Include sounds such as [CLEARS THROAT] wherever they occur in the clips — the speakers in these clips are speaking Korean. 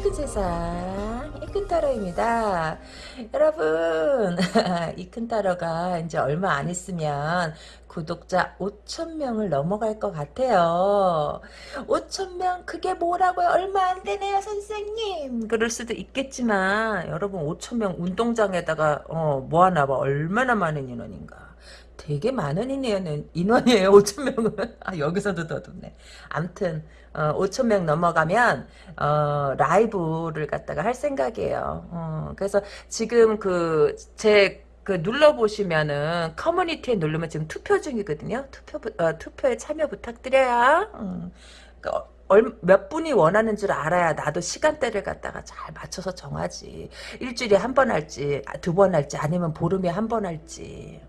이끈 세상 이끈 타로입니다. 여러분 [LAUGHS] 이끈 타로가 이제 얼마 안 있으면 구독자 5천명을 넘어갈 것 같아요. 5천명 그게 뭐라고요? 얼마 안 되네요 선생님. 그럴 수도 있겠지만 여러분 5천명 운동장에다가 어, 모아놔봐 얼마나 많은 인원인가. 되게 많은 인원, 인원이에요 5천명은. [LAUGHS] 아 여기서도 더 좋네. 암튼 어, 5천 명 넘어가면 어, 라이브를 갖다가 할 생각이에요. 어, 그래서 지금 그제 그 눌러보시면은 커뮤니티에 누르면 지금 투표 중이거든요. 투표 어, 투표에 참여 부탁드려요. 음, 그, 얼, 몇 분이 원하는 줄 알아야 나도 시간대를 갖다가 잘 맞춰서 정하지. 일주일에 한 번 할지, 아, 두번 할지, 아니면 보름에 한 번 할지.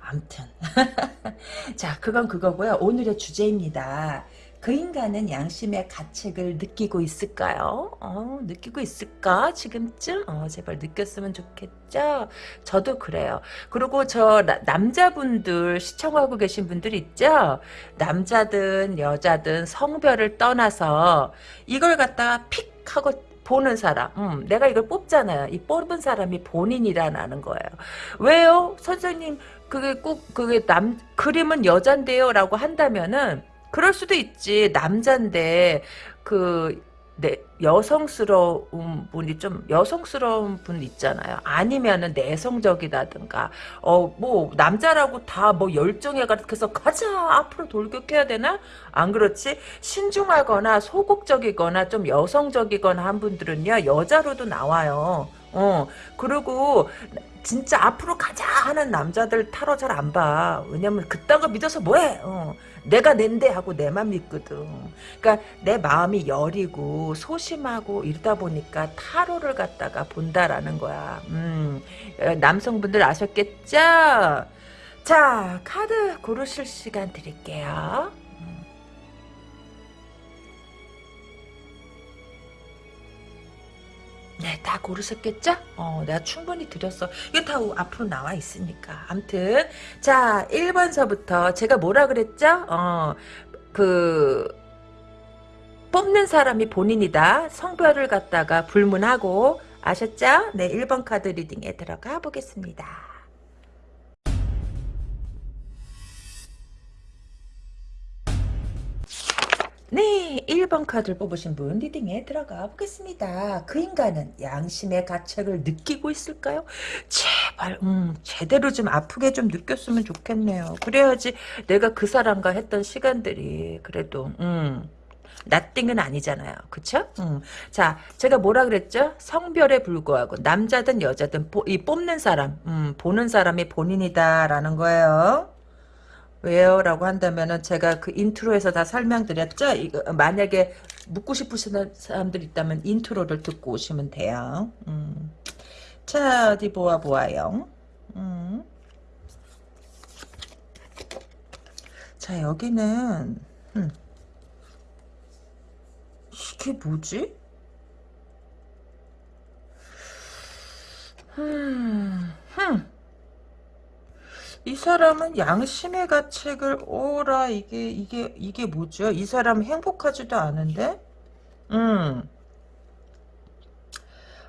암튼. [LAUGHS] 자, 그건 그거고요. 오늘의 주제입니다. 그 인간은 양심의 가책을 느끼고 있을까요? 어, 느끼고 있을까? 지금쯤? 어, 제발 느꼈으면 좋겠죠? 저도 그래요. 그리고 저 나, 남자분들 시청하고 계신 분들 있죠? 남자든 여자든 성별을 떠나서 이걸 갖다가 픽 하고 보는 사람, 음, 내가 이걸 뽑잖아요. 이 뽑은 사람이 본인이라는 거예요. 왜요? 선생님, 그게 꼭, 그게 남, 그림은 여잔데요? 라고 한다면은, 그럴 수도 있지. 남잔데 그 네, 여성스러운 분이 좀 여성스러운 분 있잖아요. 아니면은 내성적이다든가 어 뭐 남자라고 다 뭐 열정에 가득해서 가자 앞으로 돌격해야 되나? 안 그렇지? 신중하거나 소극적이거나 좀 여성적이거나 한 분들은요 여자로도 나와요. 어 그리고 진짜 앞으로 가자 하는 남자들 타로 잘 안 봐. 왜냐면 그딴 거 믿어서 뭐해? 어. 내가 낸데 하고 내만 믿거든. 그러니까 내 마음이 여리고 소심하고 이러다 보니까 타로를 갖다가 본다라는 거야. 음, 남성분들 아셨겠죠? 자, 카드 고르실 시간 드릴게요. 네, 다 고르셨겠죠? 어, 내가 충분히 드렸어. 이거 다 앞으로 나와 있으니까. 암튼, 자, 1번서부터 제가 뭐라 그랬죠? 어, 그, 뽑는 사람이 본인이다. 성별을 갖다가 불문하고, 아셨죠? 네, 1번 카드 리딩에 들어가 보겠습니다. 네, 1번 카드를 뽑으신 분 리딩에 들어가 보겠습니다. 그 인간은 양심의 가책을 느끼고 있을까요? 제발 음, 제대로 좀 아프게 좀 느꼈으면 좋겠네요. 그래야지 내가 그 사람과 했던 시간들이 그래도 음, 나띵은 아니잖아요. 그쵸? 음. 자, 제가 뭐라 그랬죠? 성별에 불구하고 남자든 여자든 보, 이 뽑는 사람, 음, 보는 사람이 본인이다라는 거예요. 왜요? 라고 한다면은 제가 그 intro에서 다 설명드렸죠? 이거 만약에 묻고 싶으신 사람들 있다면 intro를 듣고 오시면 돼요. 음. 자, 어디 보아 보아요. 음. 자, 여기는 음. 이게 뭐지? 음, 흠. 이 사람은 양심의 가책을 오라 이게 이게 이게 뭐죠? 이 사람 행복하지도 않은데, 음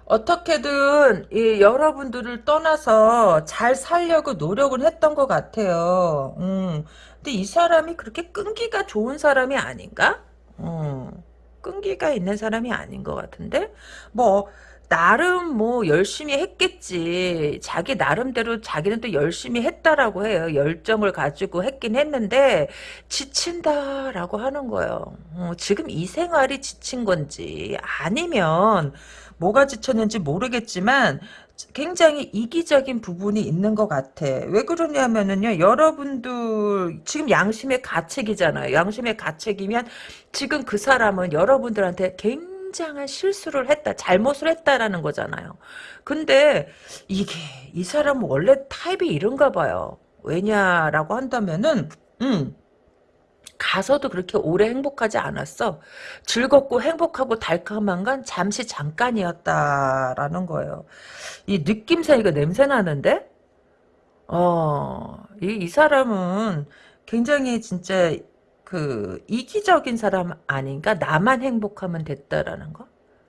어떻게든 이 여러분들을 떠나서 잘 살려고 노력을 했던 것 같아요. 음 근데 이 사람이 그렇게 끈기가 좋은 사람이 아닌가? 음 끈기가 있는 사람이 아닌 것 같은데 뭐. 나름 뭐 열심히 했겠지. 자기 나름대로 자기는 또 열심히 했다라고 해요. 열정을 가지고 했긴 했는데 지친다라고 하는 거예요. 어, 지금 이 생활이 지친 건지 아니면 뭐가 지쳤는지 모르겠지만 굉장히 이기적인 부분이 있는 것 같아. 왜 그러냐면은요, 여러분들, 지금 양심의 가책이잖아요. 양심의 가책이면 지금 그 사람은 여러분들한테 굉장히 굉장한 실수를 했다, 잘못을 했다라는 거잖아요. 근데 이게 이 사람은 원래 타입이 이런가 봐요. 왜냐라고 한다면은 음. 가서도 그렇게 오래 행복하지 않았어. 즐겁고 행복하고 달콤한 건 잠시 잠깐이었다라는 거예요. 이 느낌새 이거 냄새 나는데? 어, 이, 이 사람은 굉장히 진짜 그 이기적인 사람 아닌가? 나만 행복하면 됐다라는 거?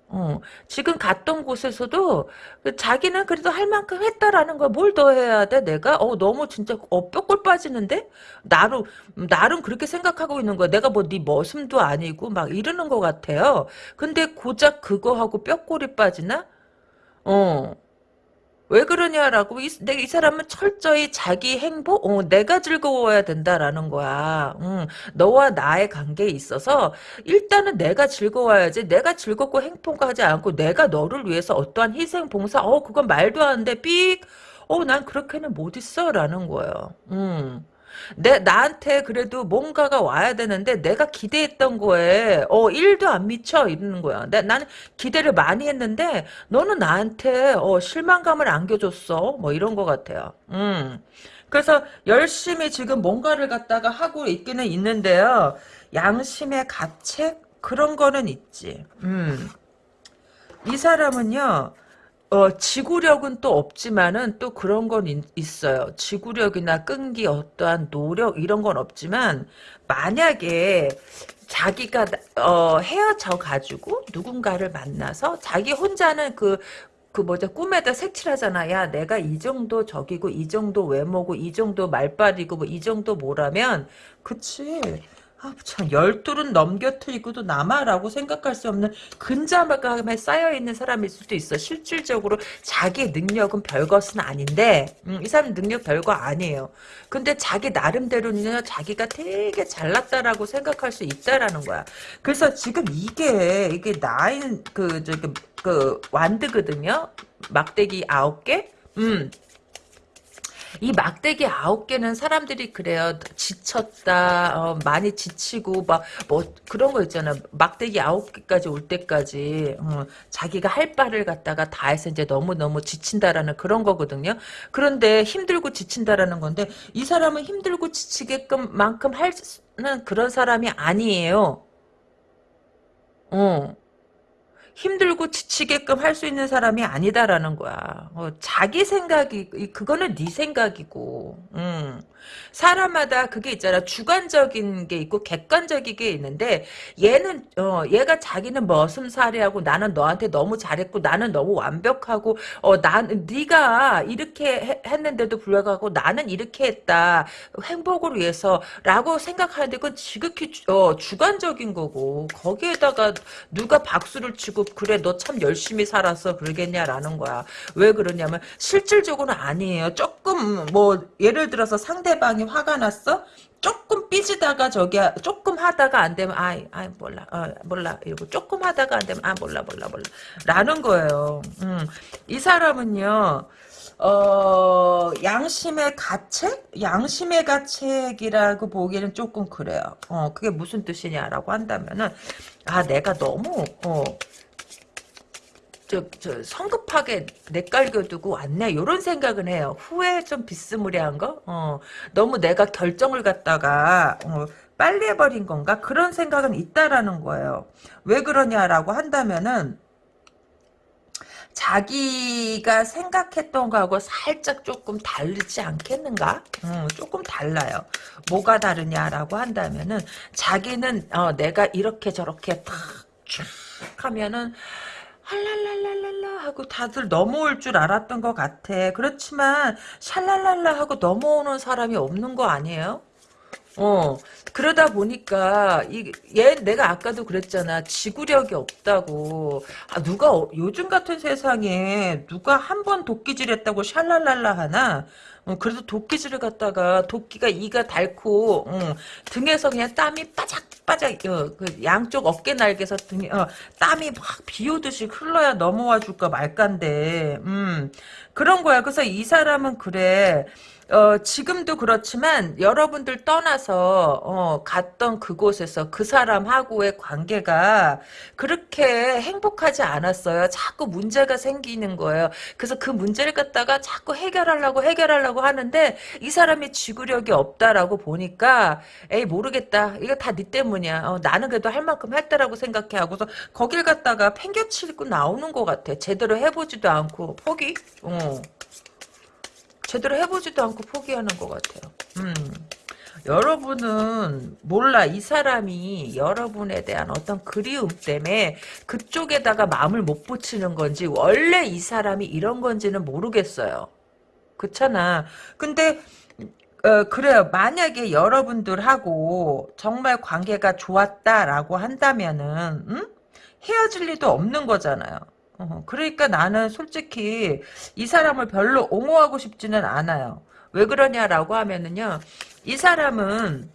어, 지금 갔던 곳에서도 그 자기는 그래도 할 만큼 했다라는 거야. 뭘 더 해야 돼, 내가? 어, 너무 진짜, 어, 뼈골 빠지는데? 나름, 나름 그렇게 생각하고 있는 거야. 내가 뭐 네 머슴도 아니고 막 이러는 것 같아요. 근데 고작 그거 하고 뼈골이 빠지나? 어. 왜 그러냐라고 이, 내, 이 사람은 철저히 자기 행복 어, 내가 즐거워야 된다라는 거야. 응, 너와 나의 관계에 있어서 일단은 내가 즐거워야지. 내가 즐겁고 행복하지 않고 내가 너를 위해서 어떠한 희생 봉사? 어 그건 말도 안 돼. 삑! 어난 그렇게는 못 있어 라는 거예요. 음. 내 나한테 그래도 뭔가가 와야 되는데 내가 기대했던 거에 어 1도 안 미쳐 이러는 거야. 내, 나는 기대를 많이 했는데 너는 나한테 어 실망감을 안겨줬어. 뭐 이런 것 같아요. 음. 그래서 열심히 지금 뭔가를 갖다가 하고 있기는 있는데요. 양심의 가책 그런 거는 있지. 음. 이 사람은요. 어, 지구력은 또 없지만은 또 그런 건 있, 어요. 지구력이나 끈기, 어떠한 노력 이런 건 없지만 만약에 자기가 어, 헤어져 가지고 누군가를 만나서 자기 혼자는 그그 뭐죠? 꿈에다 색칠하잖아. 야 내가 이 정도 적이고 이 정도 외모고 이 정도 말빨이고 뭐 이 정도 뭐라면 그치 아, 참, 열둘은 넘겨트리고도 남아라고 생각할 수 없는 근자감에 쌓여있는 사람일 수도 있어. 실질적으로 자기 능력은 별것은 아닌데, 음, 이 사람 능력 별거 아니에요. 근데 자기 나름대로는 자기가 되게 잘났다라고 생각할 수 있다라는 거야. 그래서 지금 이게, 이게 나인, 그, 저기, 그, 완드거든요? 막대기 아홉 개? 음, 이 막대기 아홉 개는 사람들이 그래요. 지쳤다, 어, 많이 지치고 막 뭐 그런 거 있잖아. 막대기 아홉 개까지 올 때까지 어, 자기가 할 바를 갖다가 다 해서 이제 너무 너무 지친다라는 그런 거거든요. 그런데 힘들고 지친다라는 건데 이 사람은 힘들고 지치게끔 만큼 하는 그런 사람이 아니에요. 어. 힘들고 지치게끔 할 수 있는 사람이 아니다라는 거야. 어, 자기 생각이 그거는 네 생각이고. 음. 사람마다 그게 있잖아. 주관적인 게 있고 객관적인 게 있는데 얘는 어 얘가 자기는 머슴살이하고 나는 너한테 너무 잘했고 나는 너무 완벽하고 어난 네가 이렇게 해, 했는데도 불구하고 나는 이렇게 했다. 행복을 위해서라고 생각하는데 그건 지극히 어 주관적인 거고 거기에다가 누가 박수를 치고 그래 너 참 열심히 살았어 그러겠냐라는 거야. 왜 그러냐면 실질적으로는 아니에요. 조금 뭐 예를 들어서 상대 방이 화가 났어? 조금 삐지다가 저기 조금 하다가 안 되면 아이 아이 몰라 어, 몰라 이러고 조금 하다가 안 되면 아 몰라 몰라 몰라 라는 거예요. 음. 이 사람은요. 어, 양심의 가책? 양심의 가책이라고 보기에는 조금 그래요. 어, 그게 무슨 뜻이냐라고 한다면은, 아, 내가 너무, 어, 저, 저, 성급하게 내깔겨두고 왔네. 이런 생각은 해요. 후회 좀 비스무리한 거? 어, 너무 내가 결정을 갖다가, 어, 빨리 해버린 건가? 그런 생각은 있다라는 거예요. 왜 그러냐라고 한다면은, 자기가 생각했던 거하고 살짝 조금 다르지 않겠는가? 음, 조금 달라요. 뭐가 다르냐라고 한다면은, 자기는, 어, 내가 이렇게 저렇게 탁, 쫙 하면은, 할랄랄랄랄라 하고 다들 넘어올 줄 알았던 것 같아. 그렇지만 샬랄랄라 하고 넘어오는 사람이 없는 거 아니에요? 어 그러다 보니까 이얘 내가 아까도 그랬잖아 지구력이 없다고 아 누가 어, 요즘 같은 세상에 누가 한 번 도끼질했다고 샬랄랄라 하나 어, 그래도 도끼질을 갖다가 도끼가 이가 닳고 어, 등에서 그냥 땀이 빠작빠작 어, 그 양쪽 어깨 날개에서 등에 어, 땀이 막 비오듯이 흘러야 넘어와 줄까 말까인데 음, 그런 거야. 그래서 이 사람은 그래 어, 지금도 그렇지만 여러분들 떠나서 어, 갔던 그곳에서 그 사람하고의 관계가 그렇게 행복하지 않았어요. 자꾸 문제가 생기는 거예요. 그래서 그 문제를 갖다가 자꾸 해결하려고 해결하려고 하는데 이 사람이 지구력이 없다라고 보니까 에이 모르겠다. 이거 다 네 때문이야. 어, 나는 그래도 할 만큼 했다라고 생각해 하고서 거길 갖다가 팽겨치고 나오는 것 같아. 제대로 해보지도 않고 포기? 어. 제대로 해보지도 않고 포기하는 것 같아요. 음. 여러분은 몰라 이 사람이 여러분에 대한 어떤 그리움 때문에 그쪽에다가 마음을 못 붙이는 건지 원래 이 사람이 이런 건지는 모르겠어요. 그렇잖아. 근데 어, 그래요. 만약에 여러분들하고 정말 관계가 좋았다라고 한다면은 응? 헤어질 리도 없는 거잖아요. 어, 그러니까 나는 솔직히 이 사람을 별로 옹호하고 싶지는 않아요. 왜 그러냐라고 하면은요. 이 사람은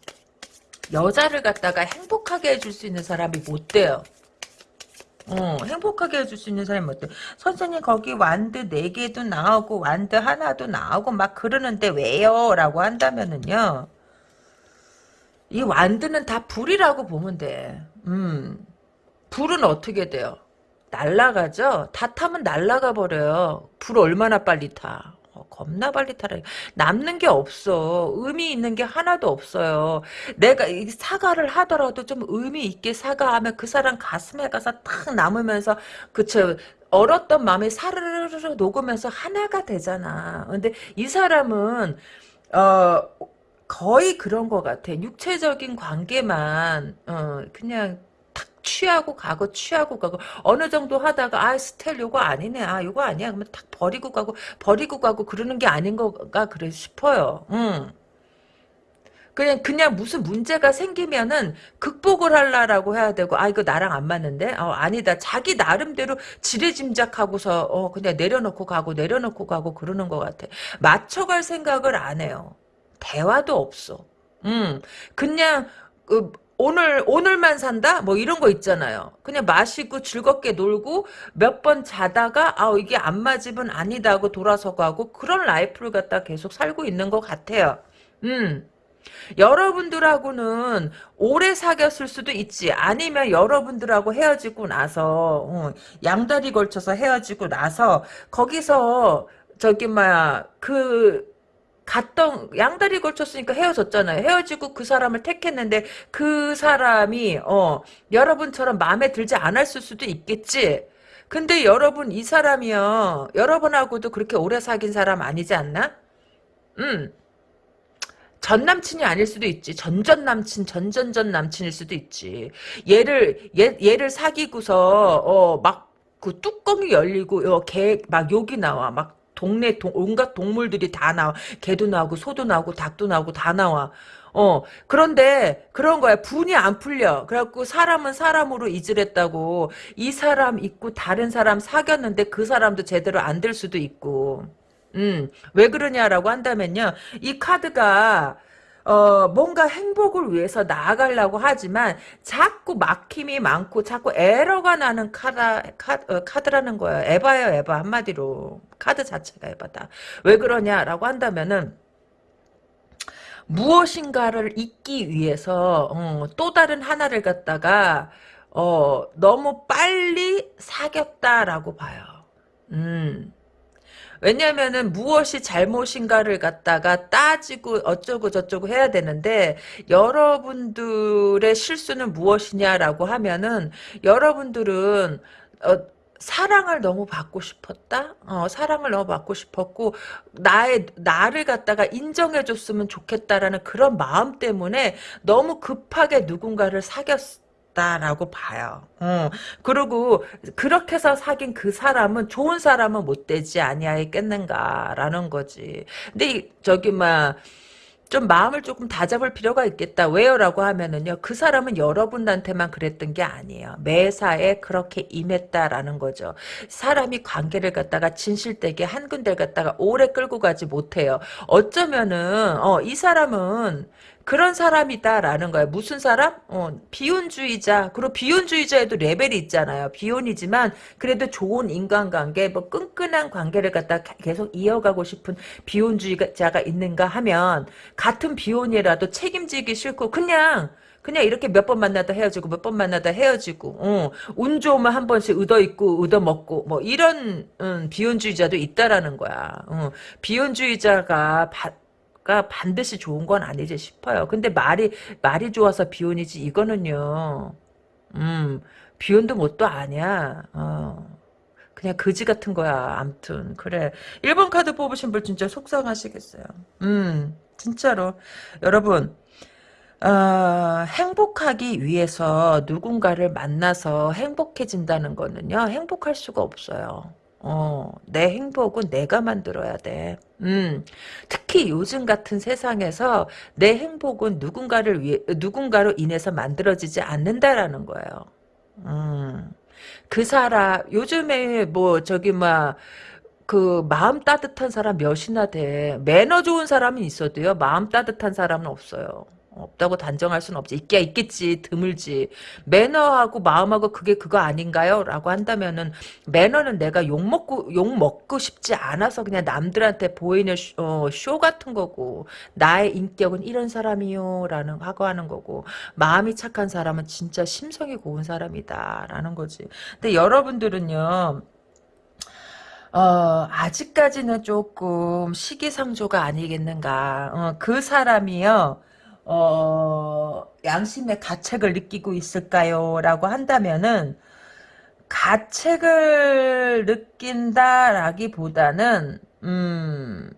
여자를 갖다가 행복하게 해줄 수 있는 사람이 못 돼요. 어, 행복하게 해줄 수 있는 사람이 못 돼. 선생님 거기 완드 4개도 나오고 완드 하나도 나오고 막 그러는데 왜요? 라고 한다면은요. 이 완드는 다 불이라고 보면 돼. 음. 불은 어떻게 돼요? 날라가죠? 다 타면 날라가 버려요. 불 얼마나 빨리 타. 어, 겁나 빨리 타라. 남는 게 없어. 의미 있는 게 하나도 없어요. 내가 이 사과를 하더라도 좀 의미 있게 사과하면 그 사람 가슴에 가서 탁 남으면서 그쵸. 얼었던 마음이 사르르르 녹으면서 하나가 되잖아. 근데 이 사람은 어 거의 그런 것 같아. 육체적인 관계만 어 그냥 취하고 가고 취하고 가고. 어느 정도 하다가 아 스텔 요거 아니네. 아 요거 아니야. 그러면 탁 버리고 가고 버리고 가고 그러는 게 아닌 거가 그래 싶어요. 음. 그냥 그냥 무슨 문제가 생기면은 극복을 하려라고 해야 되고 아 이거 나랑 안 맞는데? 어 아니다. 자기 나름대로 지레짐작하고서 어 그냥 내려놓고 가고 내려놓고 가고 그러는 것 같아. 맞춰갈 생각을 안 해요. 대화도 없어. 음 그냥 그 오늘 오늘만 산다 뭐 이런 거 있잖아요. 그냥 마시고 즐겁게 놀고 몇 번 자다가 아 이게 안 맞으면 아니다 하고 돌아서 가고 그런 라이프를 갖다 계속 살고 있는 것 같아요. 음. 여러분들하고는 오래 사귀었을 수도 있지. 아니면 여러분들하고 헤어지고 나서 어, 양다리 걸쳐서 헤어지고 나서 거기서 저기 뭐야 그 갔던 양다리 걸쳤으니까 헤어졌잖아요. 헤어지고 그 사람을 택했는데 그 사람이 어 여러분처럼 마음에 들지 않았을 수도 있겠지. 근데 여러분 이 사람이요. 여러분하고도 그렇게 오래 사귄 사람 아니지 않나? 음. 전 남친이 아닐 수도 있지. 전전 남친, 전전전 남친일 수도 있지. 얘를 얘 얘를 사귀고서 어막 그 뚜껑이 열리고 어, 걔막 욕이 나와. 막 동네 동, 온갖 동물들이 다 나와. 개도 나오고 소도 나오고 닭도 나오고 다 나와. 어 그런데 그런 거야 분이 안 풀려 그래갖고 사람은 사람으로 이질했다고 이 사람 있고 다른 사람 사귀었는데 그 사람도 제대로 안 될 수도 있고 음왜 그러냐라고 한다면요 이 카드가 어, 뭔가 행복을 위해서 나아가려고 하지만 자꾸 막힘이 많고 자꾸 에러가 나는 카다, 카, 어, 카드 라는 거예요. 에바예요, 에바. 한마디로. 카드 자체가 에바다. 왜 그러냐라고 한다면은 무엇인가를 잊기 위해서 어, 또 다른 하나를 갖다가 어, 너무 빨리 사귀었다라고 봐요. 음. 왜냐면은 무엇이 잘못인가를 갖다가 따지고 어쩌고 저쩌고 해야 되는데 여러분들의 실수는 무엇이냐라고 하면은 여러분들은 어, 사랑을 너무 받고 싶었다. 어, 사랑을 너무 받고 싶었고 나의 나를 갖다가 인정해 줬으면 좋겠다라는 그런 마음 때문에 너무 급하게 누군가를 사귀었 다라고 봐요. 어. 그리고 그렇게 해서 사귄 그 사람은 좋은 사람은 못 되지 아니하겠는가라는 거지. 근데 저기 막 좀 마음을 조금 다잡을 필요가 있겠다. 왜요라고 하면은요. 그 사람은 여러분한테만 그랬던 게 아니에요. 매사에 그렇게 임했다라는 거죠. 사람이 관계를 갖다가 진실되게 한 군데를 갖다가 오래 끌고 가지 못해요. 어쩌면은 어, 이 사람은 그런 사람이다라는 거야. 무슨 사람? 어, 비혼주의자. 그리고 비혼주의자에도 레벨이 있잖아요. 비혼이지만 그래도 좋은 인간관계, 뭐 끈끈한 관계를 갖다 계속 이어가고 싶은 비혼주의자가 있는가 하면 같은 비혼이라도 책임지기 싫고 그냥 그냥 이렇게 몇 번 만나다 헤어지고 몇 번 만나다 헤어지고 어, 운 좋으면 한 번씩 얻어 있고 얻어 먹고 뭐 이런 음, 비혼주의자도 있다라는 거야. 어, 비혼주의자가 바, 가 반드시 좋은 건 아니지 싶어요. 근데 말이 말이 좋아서 비혼이지 이거는요. 음 비혼도 뭣도 아니야. 어. 그냥 거지 같은 거야. 암튼 그래. 1번 카드 뽑으신 분 진짜 속상하시겠어요. 음 진짜로 여러분 어, 행복하기 위해서 누군가를 만나서 행복해진다는 거는요, 행복할 수가 없어요. 어, 내 행복은 내가 만들어야 돼. 음, 특히 요즘 같은 세상에서 내 행복은 누군가를 위해, 누군가로 인해서 만들어지지 않는다라는 거예요. 음, 그 사람, 요즘에 뭐, 저기, 막, 그, 마음 따뜻한 사람 몇이나 돼. 매너 좋은 사람은 있어도요, 마음 따뜻한 사람은 없어요. 없다고 단정할 수는 없지. 있게 있겠지. 드물지. 매너하고 마음하고 그게 그거 아닌가요? 라고 한다면은 매너는 내가 욕먹고 욕 먹고 싶지 않아서 그냥 남들한테 보이는 쇼, 어, 쇼 같은 거고 나의 인격은 이런 사람이요 라는 하고 하는 거고 마음이 착한 사람은 진짜 심성이 고운 사람이다 라는 거지. 근데 여러분들은요. 어, 아직까지는 조금 시기상조가 아니겠는가. 어, 그 사람이요. 어, 양심의 가책을 느끼고 있을까요? 라고 한다면은, 가책을 느낀다라기보다는, 음,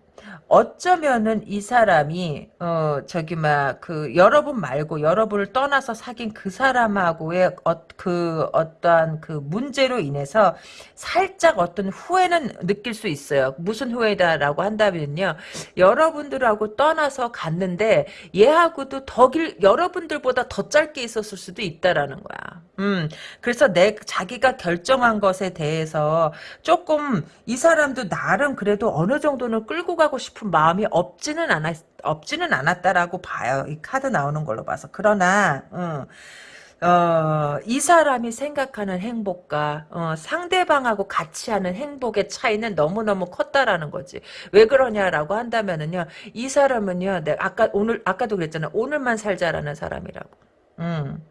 어쩌면은 이 사람이 어 저기 막 그 여러분 말고 여러분을 떠나서 사귄 그 사람하고의 어, 그 어떠한 그 문제로 인해서 살짝 어떤 후회는 느낄 수 있어요. 무슨 후회다라고 한다면요. 여러분들하고 떠나서 갔는데 얘하고도 더길 여러분들보다 더 짧게 있었을 수도 있다라는 거야. 음. 그래서 내 자기가 결정한 것에 대해서 조금 이 사람도 나름 그래도 어느 정도는 끌고 가고 싶은 마음이 없지는 않았 없지는 않았다라고 봐요. 이 카드 나오는 걸로 봐서. 그러나 음, 어, 이 사람이 생각하는 행복과 어, 상대방하고 같이 하는 행복의 차이는 너무너무 컸다라는 거지. 왜 그러냐라고 한다면은요. 이 사람은요. 내가 아까 오늘 아까도 그랬잖아. 오늘만 살자라는 사람이라고. 음.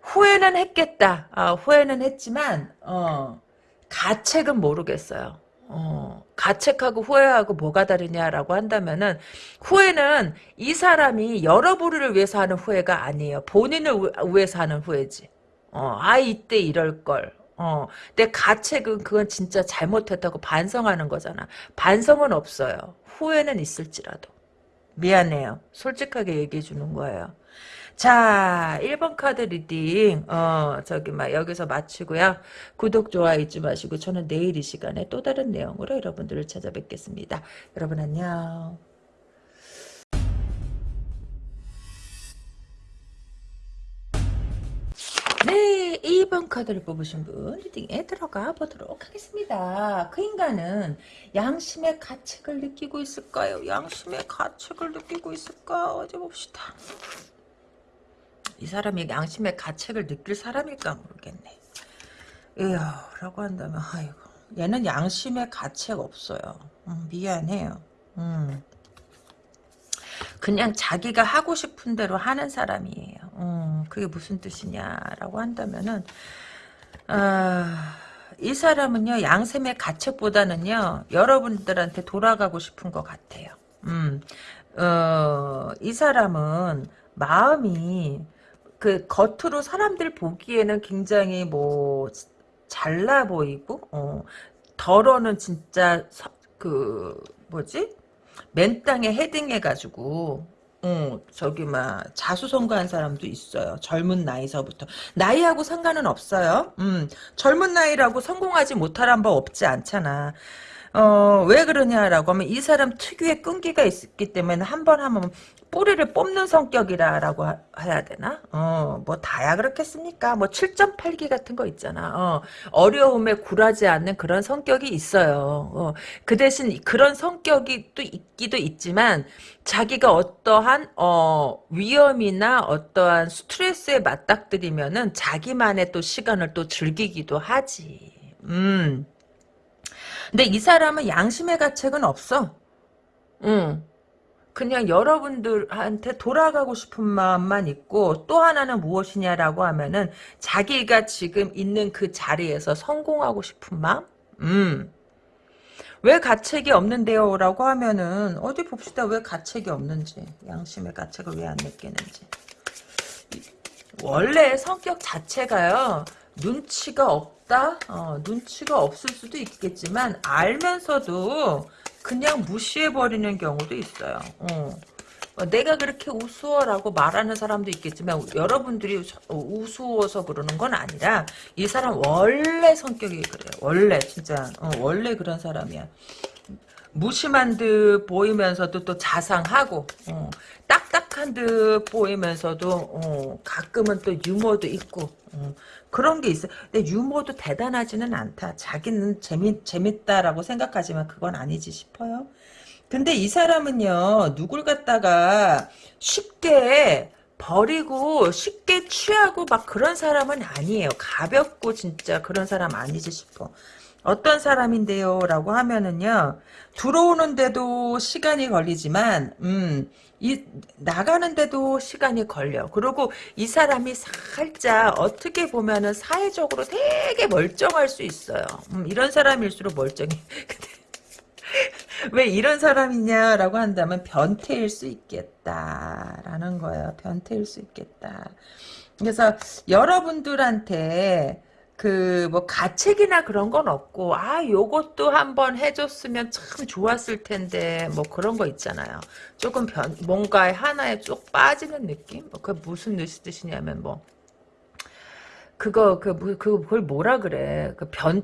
후회는 했겠다. 아, 후회는 했지만 어, 가책은 모르겠어요. 어, 가책하고 후회하고 뭐가 다르냐라고 한다면은 후회는 이 사람이 여러분을 위해서 하는 후회가 아니에요. 본인을 위해서 하는 후회지. 어, 아 이때 이럴 걸. 어, 내 가책은 그건 진짜 잘못했다고 반성하는 거잖아. 반성은 없어요. 후회는 있을지라도. 미안해요. 솔직하게 얘기해 주는 거예요. 자, 1번 카드 reading, 어, 저기, 막, 여기서 마치고요. 구독, 좋아요 잊지 마시고, 저는 내일 이 시간에 또 다른 내용으로 여러분들을 찾아뵙겠습니다. 여러분 안녕. 네, 2번 카드를 뽑으신 분 리딩에 들어가 보도록 하겠습니다. 그 인간은 양심의 가책을 느끼고 있을까요? 양심의 가책을 느끼고 있을까? 어디 봅시다. 이 사람이 양심의 가책을 느낄 사람일까 모르겠네. 에휴, 라고 한다면, 아이고. 얘는 양심의 가책 없어요. 음, 미안해요. 음. 그냥 자기가 하고 싶은 대로 하는 사람이에요. 음, 그게 무슨 뜻이냐라고 한다면은, 아, 이 사람은요, 양심의 가책보다는요, 여러분들한테 돌아가고 싶은 것 같아요. 음, 어, 이 사람은 마음이 그 겉으로 사람들 보기에는 굉장히 뭐 잘나 보이고 어, 덜어는 진짜 서, 그 뭐지 맨땅에 헤딩해가지고 어, 저기 막 자수성가한 사람도 있어요. 젊은 나이서부터 나이하고 상관은 없어요. 음, 젊은 나이라고 성공하지 못할 법 없지 않잖아. 어, 왜 그러냐라고 하면 이 사람 특유의 끈기가 있기 때문에 한 번 하면 뿌리를 뽑는 성격이라고 해야 되나? 어, 뭐 다야 그렇겠습니까? 뭐 7.8기 같은 거 있잖아. 어, 어려움에 굴하지 않는 그런 성격이 있어요. 어, 그 대신 그런 성격이 또 있기도 있지만 자기가 어떠한 어, 위험이나 어떠한 스트레스에 맞닥뜨리면은 자기만의 또 시간을 또 즐기기도 하지. 음. 근데 이 사람은 양심의 가책은 없어. 응. 그냥 여러분들한테 돌아가고 싶은 마음만 있고 또 하나는 무엇이냐라고 하면은 자기가 지금 있는 그 자리에서 성공하고 싶은 마음? 음. 왜 가책이 없는데요? 라고 하면은 어디 봅시다. 왜 가책이 없는지. 양심의 가책을 왜 안 느끼는지. 원래 성격 자체가요. 눈치가 없다? 어, 눈치가 없을 수도 있겠지만 알면서도 그냥 무시해버리는 경우도 있어요. 어. 어, 내가 그렇게 우스워라고 말하는 사람도 있겠지만 여러분들이 우스워서 그러는 건 아니라 이 사람 원래 성격이 그래요. 원래 진짜 어, 원래 그런 사람이야. 무심한 듯 보이면서도 또 자상하고 어, 딱딱한 듯 보이면서도 어, 가끔은 또 유머도 있고 어, 그런 게 있어. 근데 유머도 대단하지는 않다. 자기는 재미 재밌다라고 생각하지만 그건 아니지 싶어요. 근데 이 사람은요 누굴 갖다가 쉽게 버리고 쉽게 취하고 막 그런 사람은 아니에요. 가볍고 진짜 그런 사람 아니지 싶어. 어떤 사람인데요? 라고 하면은요, 들어오는데도 시간이 걸리지만, 음, 이, 나가는데도 시간이 걸려. 그리고 이 사람이 살짝 어떻게 보면은 사회적으로 되게 멀쩡할 수 있어요. 음, 이런 사람일수록 멀쩡해. [LAUGHS] 왜 이런 사람이냐라고 한다면 변태일 수 있겠다라는 거예요. 변태일 수 있겠다. 그래서 여러분들한테 그 뭐 가책이나 그런 건 없고 아 요것도 한번 해줬으면 참 좋았을 텐데 뭐 그런 거 있잖아요. 조금 변 뭔가에 하나에 쭉 빠지는 느낌? 뭐그 무슨 뜻이냐면 뭐 그거 그, 그 그걸 뭐라 그래 그 변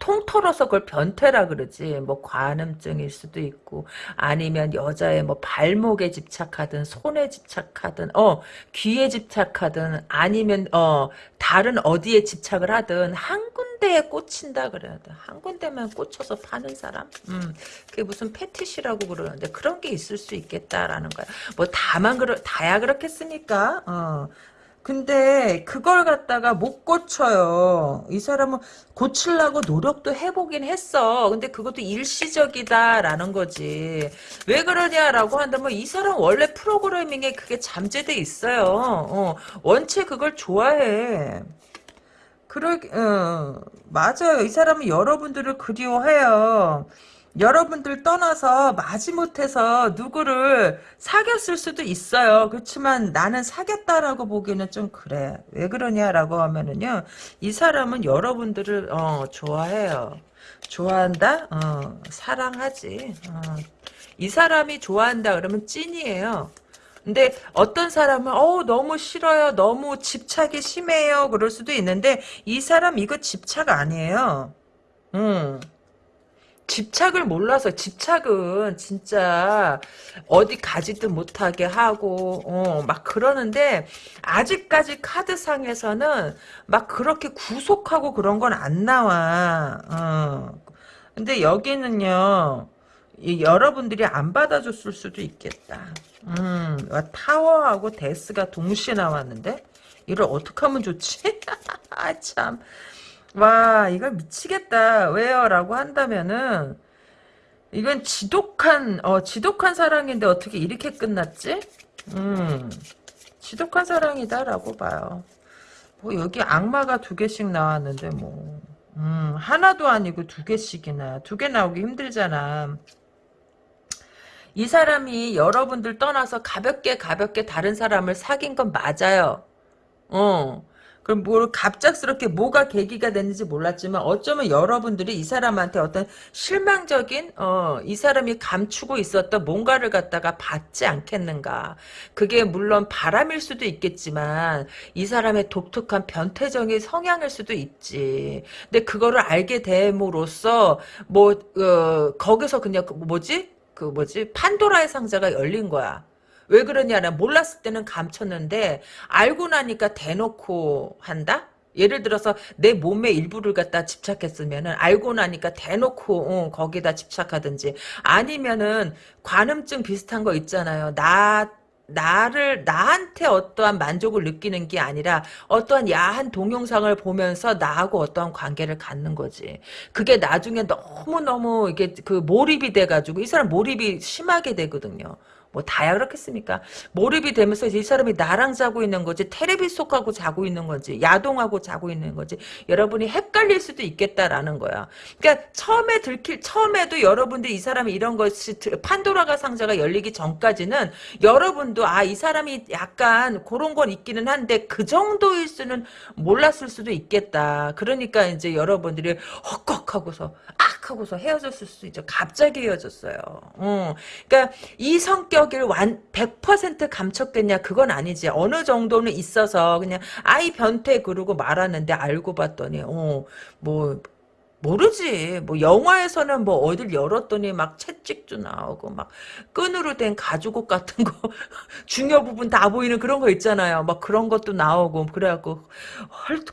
통털어서 그걸 변태라 그러지 뭐 관음증일 수도 있고 아니면 여자의 뭐 발목에 집착하든 손에 집착하든 어 귀에 집착하든 아니면 어 다른 어디에 집착을 하든 한 군데에 꽂힌다 그래야 돼. 한 군데만 꽂혀서 파는 사람? 음, 그게 무슨 패티시라고 그러는데 그런 게 있을 수 있겠다라는 거야. 뭐 다만 그러 다야 그렇겠습니까? 어. 근데 그걸 갖다가 못 고쳐요. 이 사람은 고치려고 노력도 해보긴 했어. 근데 그것도 일시적이다라는 거지. 왜 그러냐라고 한다면 이 사람 원래 프로그래밍에 그게 잠재돼 있어요. 어, 원체 그걸 좋아해. 그러, 어, 맞아요. 이 사람은 여러분들을 그리워해요. 여러분들 떠나서 마지못해서 누구를 사귀었을 수도 있어요. 그렇지만 나는 사귀었다라고 보기에는 좀 그래. 왜 그러냐라고 하면은요. 이 사람은 여러분들을 어, 좋아해요. 좋아한다? 어, 사랑하지. 어. 이 사람이 좋아한다 그러면 찐이에요. 근데 어떤 사람은 어 너무 싫어요. 너무 집착이 심해요. 그럴 수도 있는데 이 사람 이거 집착 아니에요. 음. 집착을 몰라서 집착은 진짜 어디 가지도 못하게 하고 어, 막 그러는데 아직까지 카드상에서는 막 그렇게 구속하고 그런 건 안 나와. 어. 근데 여기는요. 여러분들이 안 받아줬을 수도 있겠다. 음, 타워하고 데스가 동시에 나왔는데 이걸 어떻게 하면 좋지? [LAUGHS] 아 참. 와 이걸 미치겠다. 왜요? 라고 한다면은 이건 지독한 어 지독한 사랑인데 어떻게 이렇게 끝났지? 음 지독한 사랑이다 라고 봐요. 뭐 여기 악마가 두 개씩 나왔는데 뭐 음, 하나도 아니고 두 개씩이나. 두 개 나오기 힘들잖아. 이 사람이 여러분들 떠나서 가볍게 가볍게 다른 사람을 사귄 건 맞아요. 어 그럼 뭘 갑작스럽게 뭐가 계기가 됐는지 몰랐지만 어쩌면 여러분들이 이 사람한테 어떤 실망적인 어, 이 사람이 감추고 있었던 뭔가를 갖다가 받지 않겠는가. 그게 물론 바람일 수도 있겠지만 이 사람의 독특한 변태적인 성향일 수도 있지. 근데 그거를 알게 됨으로써 뭐 어, 거기서 그냥 그 뭐지? 그 뭐지? 판도라의 상자가 열린 거야. 왜 그러냐면 몰랐을 때는 감췄는데 알고 나니까 대놓고 한다? 예를 들어서 내 몸의 일부를 갖다 집착했으면은 알고 나니까 대놓고 어, 거기다 집착하든지 아니면은 관음증 비슷한 거 있잖아요. 나 나를 나한테 어떠한 만족을 느끼는 게 아니라 어떠한 야한 동영상을 보면서 나하고 어떠한 관계를 갖는 거지. 그게 나중에 너무 너무 이게 그 몰입이 돼 가지고 이 사람 몰입이 심하게 되거든요. 뭐 다야 그렇겠습니까? 몰입이 되면서 이 사람이 나랑 자고 있는 거지 테레비 속하고 자고 있는 거지 야동하고 자고 있는 거지 여러분이 헷갈릴 수도 있겠다라는 거야. 그러니까 처음에 들킬 처음에도 여러분들이 이 사람이 이런 것이 판도라가 상자가 열리기 전까지는 여러분도 아 이 사람이 약간 그런 건 있기는 한데 그 정도일 수는 몰랐을 수도 있겠다. 그러니까 이제 여러분들이 헛걱하고서 아 하고서 헤어졌을 수도 있죠. 갑자기 헤어졌어요. 어. 그러니까 이 성격을 완 100% 감췄겠냐 그건 아니지. 어느 정도는 있어서 그냥 아이 변태 그러고 말았는데 알고 봤더니 어 뭐 모르지. 뭐 영화에서는 뭐 어딜 열었더니 막 채찍도 나오고 막 끈으로 된 가죽옷 같은 거 [LAUGHS] 중요 부분 다 보이는 그런 거 있잖아요. 막 그런 것도 나오고 그래갖고 헐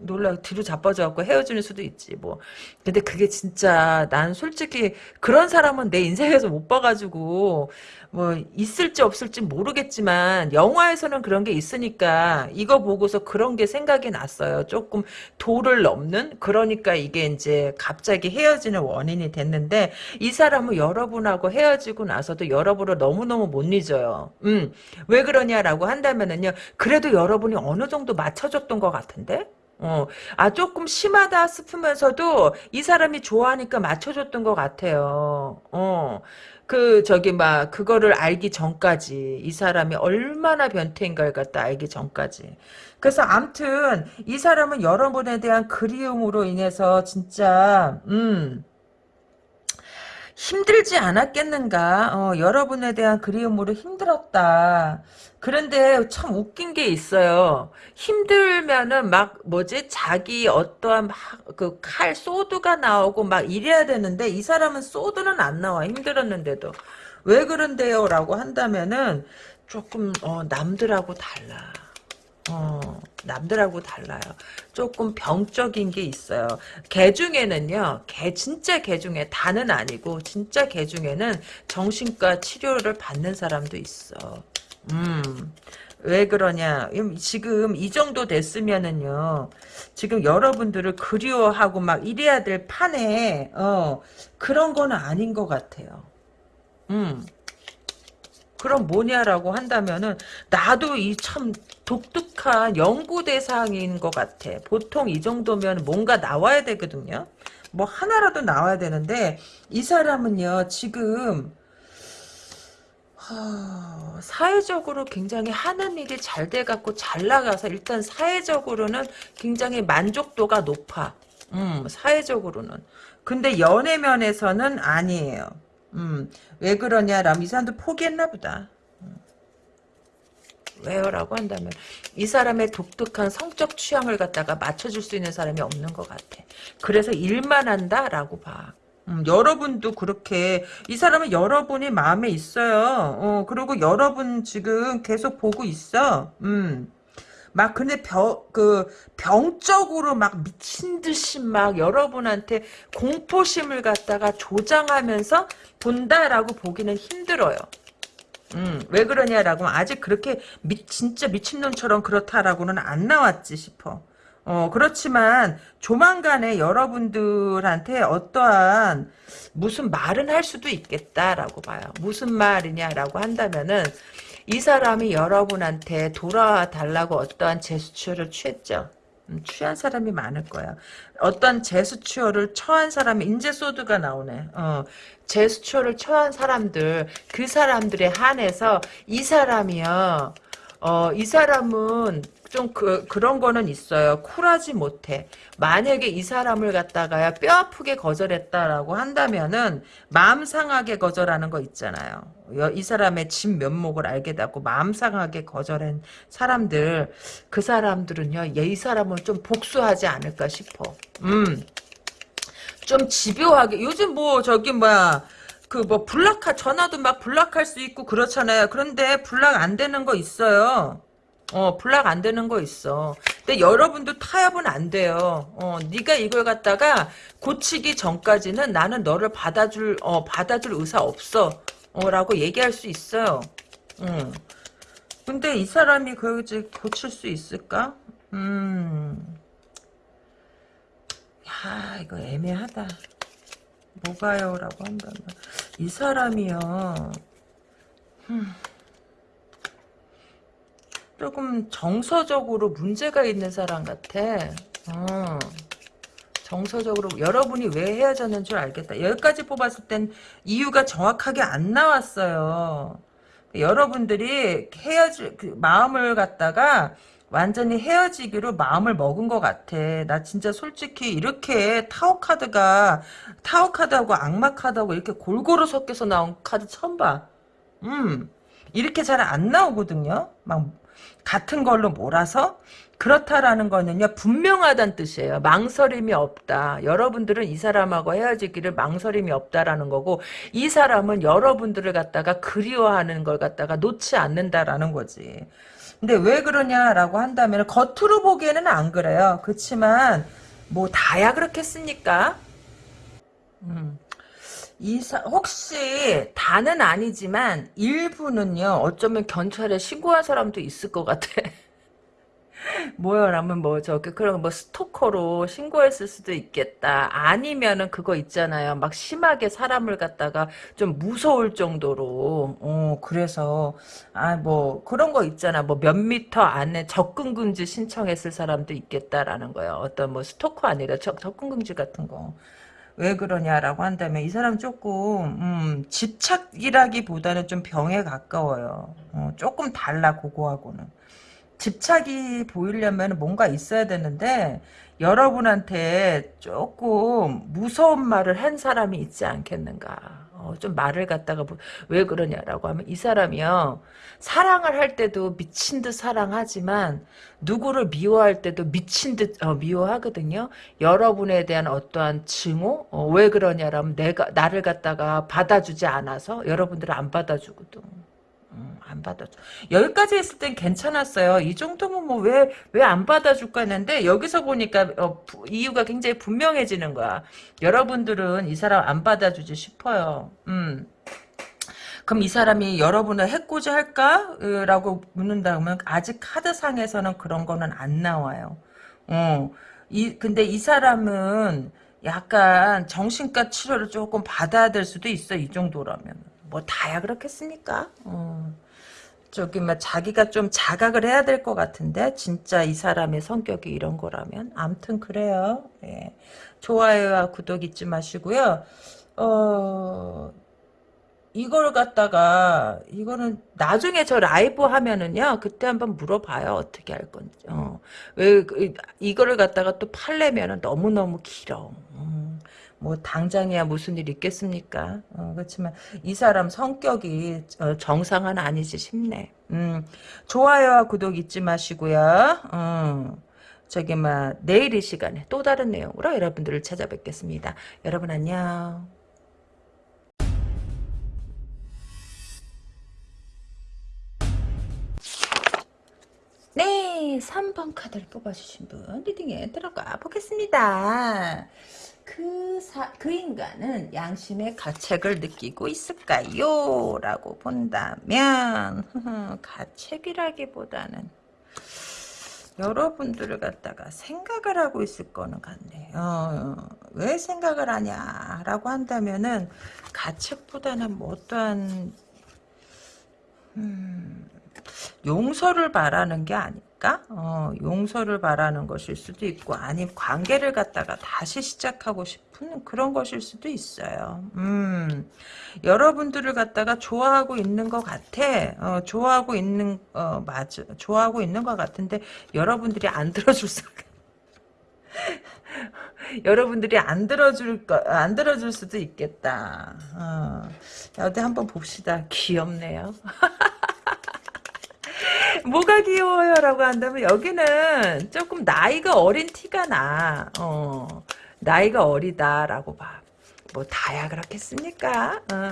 놀라 뒤로 자빠져갖고 헤어지는 수도 있지 뭐. 근데 그게 진짜 난 솔직히 그런 사람은 내 인생에서 못 봐가지고 뭐 있을지 없을지 모르겠지만 영화에서는 그런 게 있으니까 이거 보고서 그런 게 생각이 났어요. 조금 도를 넘는 그러니까 이게 이제 갑자기 헤어지는 원인이 됐는데 이 사람은 여러분하고 헤어지고 나서도 여러분을 너무너무 못 잊어요. 음. 왜 그러냐라고 한다면은요. 그래도 여러분이 어느 정도 맞춰줬던 것 같은데? 어, 아, 조금 심하다 싶으면서도 이 사람이 좋아하니까 맞춰줬던 것 같아요. 어, 그, 저기, 막, 그거를 알기 전까지, 이 사람이 얼마나 변태인가를 갖다 알기 전까지. 그래서 암튼, 이 사람은 여러분에 대한 그리움으로 인해서 진짜, 음, 힘들지 않았겠는가? 어, 여러분에 대한 그리움으로 힘들었다. 그런데 참 웃긴 게 있어요. 힘들면은 막 뭐지 자기 어떠한 그 칼 소드가 나오고 막 이래야 되는데 이 사람은 소드는 안 나와 힘들었는데도 왜 그런데요 라고 한다면은 조금 어, 남들하고 달라. 어, 남들하고 달라요. 조금 병적인 게 있어요. 개 중에는요, 개, 진짜 개 중에, 다는 아니고, 진짜 개 중에는 정신과 치료를 받는 사람도 있어. 음, 왜 그러냐. 지금 이 정도 됐으면은요, 지금 여러분들을 그리워하고 막 이래야 될 판에, 어, 그런 거는 아닌 것 같아요. 음. 그럼 뭐냐라고 한다면은 나도 이 참 독특한 연구 대상인 것 같아. 보통 이 정도면 뭔가 나와야 되거든요. 뭐 하나라도 나와야 되는데 이 사람은요 지금 하, 사회적으로 굉장히 하는 일이 잘 돼갖고 잘 나가서 일단 사회적으로는 굉장히 만족도가 높아. 음, 사회적으로는. 근데 연애면에서는 아니에요. 음, 왜 그러냐라면 이 사람도 포기했나 보다. 음. 왜요? 라고 한다면 이 사람의 독특한 성적 취향을 갖다가 맞춰줄 수 있는 사람이 없는 것 같아. 그래서 일만 한다라고 봐. 음, 여러분도 그렇게 이 사람은 여러분이 마음에 있어요. 어, 그리고 여러분 지금 계속 보고 있어. 음. 막 근데 병, 그 병적으로 막 미친 듯이 막 여러분한테 공포심을 갖다가 조장하면서 본다라고 보기는 힘들어요. 음, 왜 그러냐라고 아직 그렇게 미, 진짜 미친놈처럼 그렇다라고는 안 나왔지 싶어. 어, 그렇지만 조만간에 여러분들한테 어떠한 무슨 말은 할 수도 있겠다라고 봐요. 무슨 말이냐라고 한다면은 이 사람이 여러분한테 돌아달라고 어떠한 제스처를 취했죠. 음, 취한 사람이 많을 거야. 어떤 제스처를 처한 사람이 인제 소드가 나오네. 어, 제스처를 처한 사람들 그 사람들에 한해서 이 사람이요. 어, 이 사람은 좀 그, 그런 거는 있어요. 쿨하지 못해. 만약에 이 사람을 갖다가 뼈 아프게 거절했다라고 한다면은 마음 상하게 거절하는 거 있잖아요. 이 사람의 진 면목을 알게 되고 마음 상하게 거절한 사람들 그 사람들은요. 이 사람을 좀 복수하지 않을까 싶어. 음. 좀 집요하게 요즘 뭐 저기 뭐야 그 뭐 블락하 전화도 막 블락할 수 있고 그렇잖아요. 그런데 블락 안 되는 거 있어요. 어, 블락 안 되는 거 있어. 근데 여러분도 타협은 안 돼요. 어, 네가 이걸 갖다가 고치기 전까지는 나는 너를 받아줄, 어, 받아줄 의사 없어. 어, 라고 얘기할 수 있어요. 음. 근데 이 사람이 그걸 이제 고칠 수 있을까? 음. 야, 이거 애매하다. 뭐가요? 라고 한다면. 이 사람이요. 음. 조금 정서적으로 문제가 있는 사람 같아. 어. 정서적으로 여러분이 왜 헤어졌는 줄 알겠다. 여기까지 뽑았을 땐 이유가 정확하게 안 나왔어요. 여러분들이 헤어질 그 마음을 갖다가 완전히 헤어지기로 마음을 먹은 것 같아. 나 진짜 솔직히 이렇게 타워 카드가 타워 카드하고 악마 카드하고 이렇게 골고루 섞여서 나온 카드 처음 봐. 음 이렇게 잘 안 나오거든요. 막 같은 걸로 몰아서 그렇다라는 거는요 분명하다는 뜻이에요. 망설임이 없다. 여러분들은 이 사람하고 헤어지기를 망설임이 없다라는 거고 이 사람은 여러분들을 갖다가 그리워하는 걸 갖다가 놓지 않는다라는 거지. 근데 왜 그러냐라고 한다면 겉으로 보기에는 안 그래요. 그렇지만 뭐 다야 그렇겠습니까? 음. 이사 혹시 다는 아니지만 일부는요 어쩌면 경찰에 신고한 사람도 있을 것 같아. 뭐야라면 뭐 저기 그런 뭐 스토커로 신고했을 수도 있겠다. 아니면은 그거 있잖아요. 막 심하게 사람을 갖다가 좀 무서울 정도로 어 그래서 아 뭐 그런 거 있잖아. 뭐 몇 미터 안에 접근 금지 신청했을 사람도 있겠다라는 거예요. 어떤 뭐 스토커 아니라 접, 접근 금지 같은 거. 왜 그러냐라고 한다면 이 사람 조금 음, 집착이라기보다는 좀 병에 가까워요. 어, 조금 달라 그거하고는. 집착이 보이려면 뭔가 있어야 되는데 여러분한테 조금 무서운 말을 한 사람이 있지 않겠는가. 어, 좀 말을 갖다가 뭐, 왜 그러냐라고 하면 이 사람이요. 사랑을 할 때도 미친 듯 사랑하지만 누구를 미워할 때도 미친 듯 어, 미워하거든요. 여러분에 대한 어떠한 증오? 어, 왜 그러냐라면 내가 나를 갖다가 받아주지 않아서 여러분들을 안 받아주거든. 음, 안 받아줘. 여기까지 했을 땐 괜찮았어요. 이 정도면 뭐 왜 왜 안 받아줄까 했는데 여기서 보니까 어, 부, 이유가 굉장히 분명해지는 거야. 여러분들은 이 사람 안 받아주지 싶어요. 음. 그럼 이 사람이 여러분을 해코지 할까? 라고 묻는다 면 아직 카드상에서는 그런 거는 안 나와요. 어. 이 근데 이 사람은 약간 정신과 치료를 조금 받아야 될 수도 있어. 이 정도라면. 뭐 다야 그렇겠습니까? 어. 저기 뭐 자기가 좀 자각을 해야 될 것 같은데 진짜 이 사람의 성격이 이런 거라면 암튼 그래요. 예. 좋아요와 구독 잊지 마시고요. 어 이걸 갖다가 이거는 나중에 저 라이브 하면은요 그때 한번 물어봐요 어떻게 할 건지 어. 왜 그, 이거를 갖다가 또 팔려면은 너무 너무 길어. 음. 뭐 당장이야 무슨 일 있겠습니까? 어, 그렇지만 이 사람 성격이 어, 정상은 아니지 싶네. 음, 좋아요와 구독 잊지 마시고요. 어, 저기 막 내일 이 시간에 또 다른 내용으로 여러분들을 찾아뵙겠습니다. 여러분 안녕. 네, 3번 카드를 뽑아주신 분 리딩에 들어가 보겠습니다. 그, 사, 그 인간은 양심의 가책을 느끼고 있을까요? 라고 본다면 [LAUGHS] 가책이라기보다는 여러분들을 갖다가 생각을 하고 있을 거는 같네요. 어, 왜 생각을 하냐 라고 한다면은 가책보다는 뭐 어떠한 음, 용서를 바라는 게 아 닐까? 어, 용서를 바라는 것일 수도 있고 아니면 관계를 갖다가 다시 시작하고 싶은 그런 것일 수도 있어요. 음, 여러분들을 갖다가 좋아하고 있는 것 같아. 어, 좋아하고 있는 어, 맞아. 좋아하고 있는 것 같은데 여러분들이 안 들어줄 수 [LAUGHS] 여러분들이 안 들어줄 거, 안 들어줄 수도 있겠다. 어. 어디 한번 봅시다. 귀엽네요. [LAUGHS] 뭐가 귀여워요? 라고 한다면 여기는 조금 나이가 어린 티가 나. 어, 나이가 어리다라고 봐. 뭐 다야 그렇겠습니까? 어,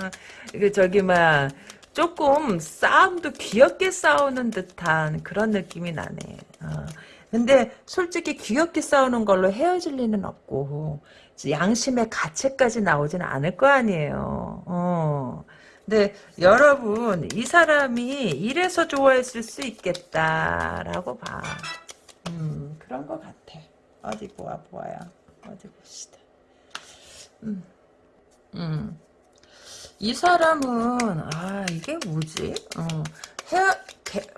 그 저기 막 조금 싸움도 귀엽게 싸우는 듯한 그런 느낌이 나네. 어. 근데 솔직히 귀엽게 싸우는 걸로 헤어질 리는 없고 양심의 가책까지 나오지는 않을 거 아니에요. 어. 근데 여러분 이 사람이 이래서 좋아했을 수 있겠다라고 봐. 음 그런 것 같아. 어디 보아 보아요. 어디 봅시다. 음, 음. 이 사람은 아 이게 뭐지? 어, 헤어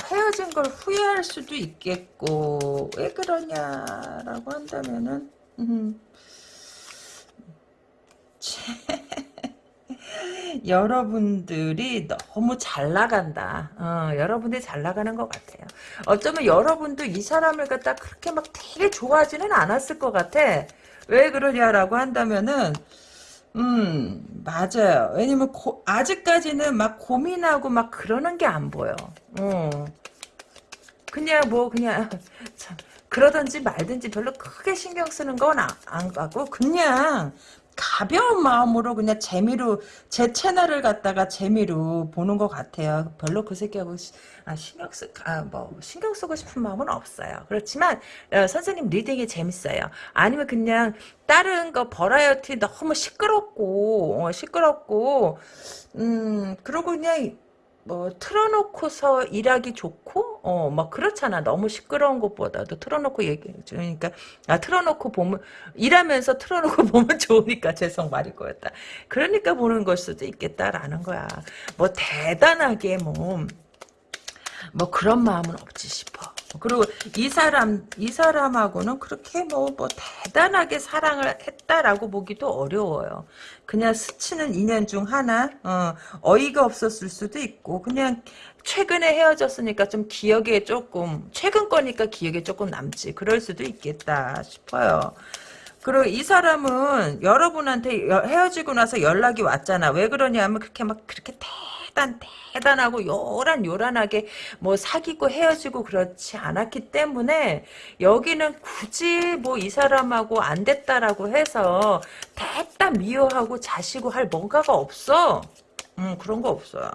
헤어진 걸 후회할 수도 있겠고 왜 그러냐라고 한다면은 음. 여러분들이 너무 잘 나간다. 어, 여러분들이 잘 나가는 것 같아요. 어쩌면 여러분도 이 사람을 갖다 그렇게 막 되게 좋아하지는 않았을 것 같아. 왜 그러냐라고 한다면은 음, 맞아요. 왜냐면 고, 아직까지는 막 고민하고 막 그러는 게 안 보여. 어. 그냥 뭐 그냥 [LAUGHS] 참 그러든지 말든지 별로 크게 신경 쓰는 건안 가고 그냥 가벼운 마음으로 그냥 재미로 제 채널을 갖다가 재미로 보는 것 같아요. 별로 그 새끼하고 시, 아, 신경 쓰, 아, 뭐 신경 쓰고 싶은 마음은 없어요. 그렇지만 어, 선생님 reading이 재밌어요. 아니면 그냥 다른 거 버라이어티 너무 시끄럽고 어, 시끄럽고 음 그러고 그냥 뭐 틀어놓고서 일하기 좋고 어 막 그렇잖아. 너무 시끄러운 것보다도 틀어놓고 얘기 그러니까 아 틀어놓고 보면 일하면서 틀어놓고 [LAUGHS] 보면 좋으니까 죄송 말이 거였다. 그러니까 보는 걸 수도 있겠다라는 거야. 뭐 대단하게 뭐뭐 그런 마음은 없지 싶어. 그리고 이 사람 이 사람하고는 그렇게 뭐 뭐 대단하게 사랑을 했다라고 보기도 어려워요. 그냥 스치는 인연 중 하나 어, 어이가 없었을 수도 있고 그냥 최근에 헤어졌으니까 좀 기억에 조금 최근 거니까 기억에 조금 남지 그럴 수도 있겠다 싶어요. 그리고 이 사람은 여러분한테 헤어지고 나서 연락이 왔잖아. 왜 그러냐면 그렇게 막 그렇게 대 단 대단하고 요란 요란하게 뭐 사귀고 헤어지고 그렇지 않았기 때문에 여기는 굳이 뭐 이 사람하고 안 됐다라고 해서 대단 미워하고 자시고 할 뭔가가 없어. 음 그런 거 없어요.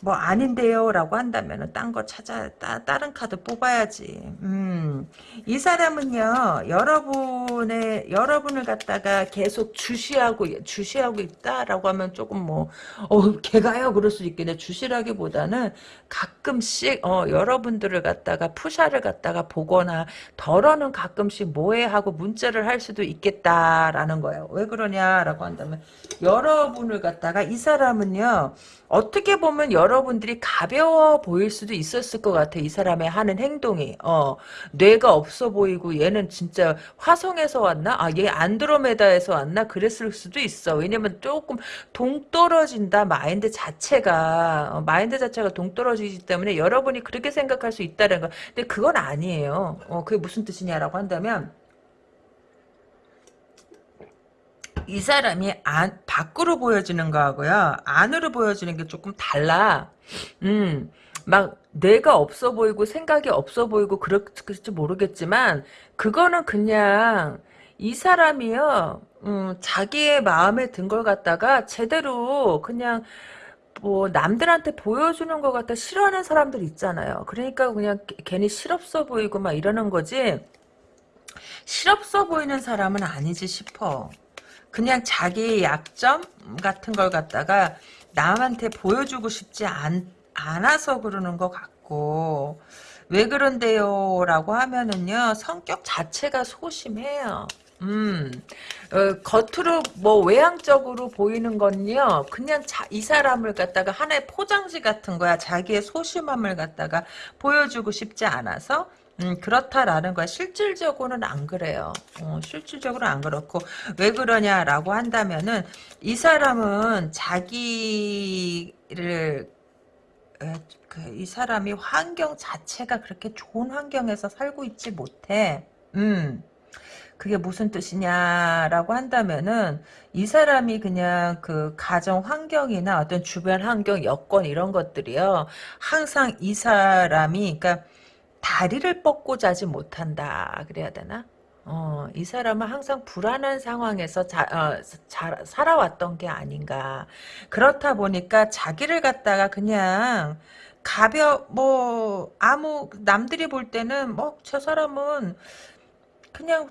뭐 아닌데요 라고 한다면 딴거 찾아 따, 다른 카드 뽑아야지. 음, 이 사람은요 여러분의 여러분을 갖다가 계속 주시하고 주시하고 있다라고 하면 조금 뭐 어, 걔가요? 그럴 수 있겠네. 주시라기보다는 가끔씩 어, 여러분들을 갖다가 푸샤를 갖다가 보거나 덜어는 가끔씩 뭐해 하고 문자를 할 수도 있겠다라는 거예요. 왜 그러냐라고 한다면 여러분을 갖다가 이 사람은요 어떻게 보면 여 러분들이 가벼워 보일 수도 있었을 것 같아. 이 사람의 하는 행동이. 어, 뇌가 없어 보이고 얘는 진짜 화성에서 왔나? 아, 얘 안드로메다에서 왔나? 그랬을 수도 있어. 왜냐면 조금 동떨어진다. 마인드 자체가. 어, 마인드 자체가 동떨어지기 때문에 여러분이 그렇게 생각할 수 있다는 거. 근데 그건 아니에요. 어, 그게 무슨 뜻이냐라고 한다면 이 사람이 안, 밖으로 보여지는 거하고요. 안으로 보여지는 게 조금 달라. 음, 막 뇌가 없어 보이고 생각이 없어 보이고 그럴지 모르겠지만 그거는 그냥 이 사람이요. 음, 자기의 마음에 든 걸 갖다가 제대로 그냥 뭐 남들한테 보여주는 것 같아 싫어하는 사람들 있잖아요. 그러니까 그냥 괜히 실없어 보이고 막 이러는 거지. 실없어 보이는 사람은 아니지 싶어. 그냥 자기의 약점 같은 걸 갖다가 남한테 보여주고 싶지 않, 않아서 그러는 것 같고. 왜 그런데요? 라고 하면은요 성격 자체가 소심해요. 음, 어, 겉으로 뭐 외향적으로 보이는 건요 그냥 자, 이 사람을 갖다가 하나의 포장지 같은 거야. 자기의 소심함을 갖다가 보여주고 싶지 않아서 음, 그렇다라는 거야. 실질적으로는 안 그래요. 어, 실질적으로 안 그렇고 왜 그러냐라고 한다면은 이 사람은 자기를 그이 사람이 환경 자체가 그렇게 좋은 환경에서 살고 있지 못해. 음. 그게 무슨 뜻이냐라고 한다면은 이 사람이 그냥 그 가정 환경이나 어떤 주변 환경 여건 이런 것들이요. 항상 이 사람이 그러니까 다리를 뻗고 자지 못한다 그래야 되나? 어, 이 사람은 항상 불안한 상황에서 자, 어, 자, 살아왔던 게 아닌가. 그렇다 보니까 자기를 갖다가 그냥 가벼, 뭐, 아무, 남들이 볼 때는, 뭐, 저 사람은 그냥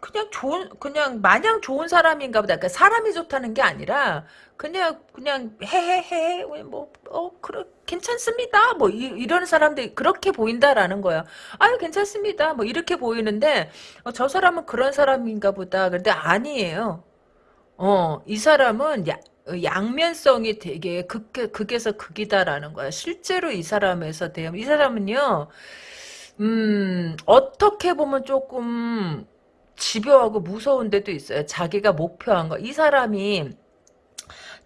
그냥 좋은 그냥 마냥 좋은 사람인가 보다. 그러니까 사람이 좋다는 게 아니라 그냥 그냥 해해해 뭐어 그래 괜찮습니다. 뭐 이, 런 사람들이 그렇게 보인다라는 거야. 아유 괜찮습니다. 뭐 이렇게 보이는데 어, 저 사람은 그런 사람인가 보다. 근데 아니에요. 어, 이 사람은 야, 양면성이 되게 극, 극에서 극이다라는 거야. 실제로 이 사람에서 대한 이 사람은요. 음, 어떻게 보면 조금 집요하고 무서운 데도 있어요. 자기가 목표한 거. 이 사람이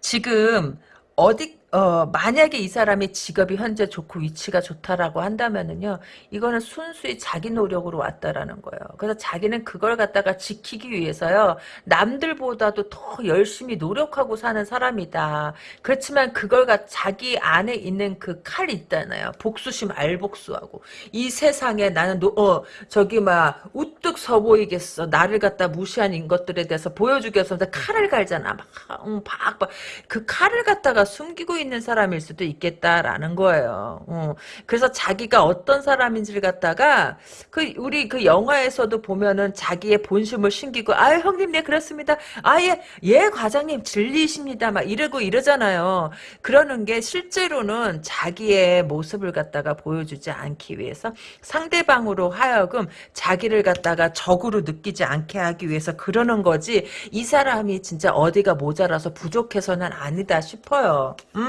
지금 어디 어 만약에 이 사람이 직업이 현재 좋고 위치가 좋다라고 한다면은요 이거는 순수히 자기 노력으로 왔다라는 거예요. 그래서 자기는 그걸 갖다가 지키기 위해서요 남들보다도 더 열심히 노력하고 사는 사람이다. 그렇지만 그걸 가 자기 안에 있는 그 칼이 있잖아요. 복수심 알복수하고 이 세상에 나는 노, 어 저기 막 우뚝 서 보이겠어. 나를 갖다 무시한 것들에 대해서 보여주기 위해서 칼을 갈잖아. 막, 응, 박, 박. 그 칼을 갖다가 숨기고 사람일 수도 있겠다라는 거예요. 어. 그래서 자기가 어떤 사람인지를 갖다가 그 우리 그 영화에서도 보면은 자기의 본심을 숨기고 아 형님 네 그렇습니다. 아예 예 과장님 진리십니다. 막 이러고 이러잖아요. 그러는 게 실제로는 자기의 모습을 갖다가 보여주지 않기 위해서 상대방으로 하여금 자기를 갖다가 적으로 느끼지 않게 하기 위해서 그러는 거지 이 사람이 진짜 어디가 모자라서 부족해서는 아니다 싶어요. 음,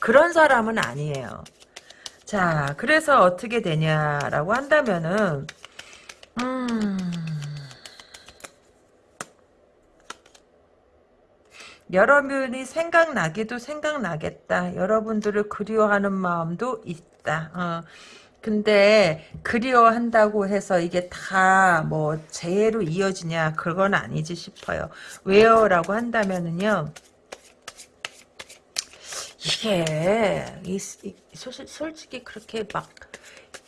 그런 사람은 아니에요. 자, 그래서 어떻게 되냐라고 한다면은, 음, 여러분이 생각나기도 생각나겠다. 여러분들을 그리워하는 마음도 있다. 어. 근데 그리워한다고 해서 이게 다 뭐 재해로 이어지냐 그건 아니지 싶어요. 왜요? 라고 한다면은요. 이게 이, 이, 소실, 솔직히 그렇게 막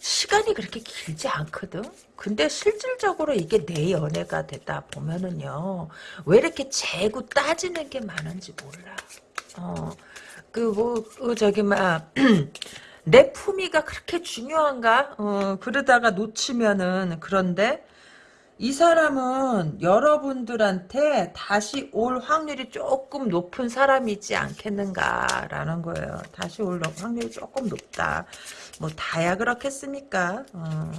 시간이 그렇게 길지 않거든. 근데 실질적으로 이게 내 연애가 되다 보면은요. 왜 이렇게 재고 따지는 게 많은지 몰라. 어. 그, 뭐, 그, 저기, 막, [CLEARS THROAT] 내 품위가 그렇게 중요한가? 어, 그러다가 놓치면은, 그런데, 이 사람은 여러분들한테 다시 올 확률이 조금 높은 사람이지 않겠는가라는 거예요. 다시 올 확률이 조금 높다. 뭐 다야 그렇겠습니까? 어.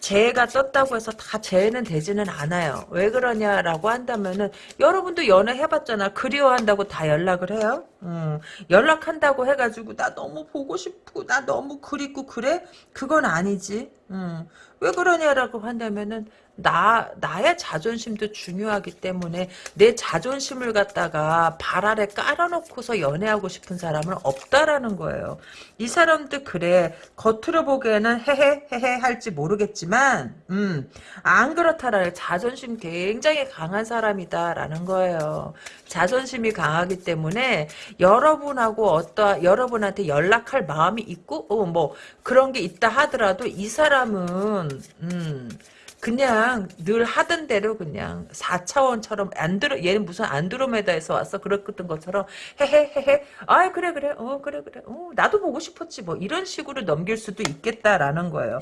재해가 떴다고 해서 다 재해는 되지는 않아요. 왜 그러냐라고 한다면은 여러분도 연애 해봤잖아. 그리워한다고 다 연락을 해요. 음, 연락한다고 해가지고 나 너무 보고 싶고 나 너무 그립고 그래? 그건 아니지. 음, 왜 그러냐라고 한다면은 나, 나의 자존심도 중요하기 때문에 내 자존심을 갖다가 발 아래 깔아놓고서 연애하고 싶은 사람은 없다라는 거예요. 이 사람도 그래. 겉으로 보기에는 헤헤, 헤헤 할지 모르겠지만, 음, 안 그렇다라는 자존심 굉장히 강한 사람이다라는 거예요. 자존심이 강하기 때문에 여러분하고 어떠, 여러분한테 연락할 마음이 있고, 어, 뭐, 그런 게 있다 하더라도 이 사람은, 음, 그냥 늘 하던 대로 그냥 4차원처럼 안드로 얘는 무슨 안드로메다에서 왔어 그랬던 것처럼 헤헤헤헤 아 그래 그래 어 그래 그래 어 나도 보고 싶었지 뭐 이런 식으로 넘길 수도 있겠다라는 거예요.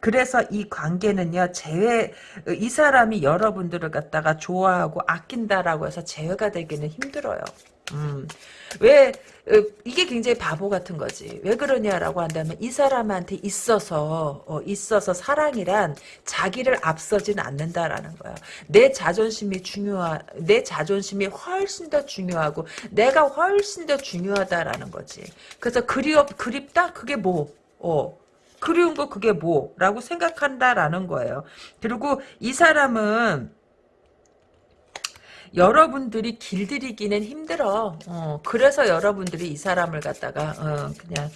그래서 이 관계는요 재회 이 사람이 여러분들을 갖다가 좋아하고 아낀다라고 해서 재회가 되기는 힘들어요. 음. 왜 어, 이게 굉장히 바보 같은 거지. 왜 그러냐라고 한다면 이 사람한테 있어서 어, 있어서 사랑이란 자기를 앞서진 않는다라는 거야. 내 자존심이 중요하 내 자존심이 훨씬 더 중요하고 내가 훨씬 더 중요하다라는 거지. 그래서 그리워 그립다 그게 뭐? 어. 그리운 거 그게 뭐라고 생각한다라는 거예요. 그리고 이 사람은 여러분들이 길들이기는 힘들어. 어, 그래서 여러분들이 이 사람을 갖다가 어, 그냥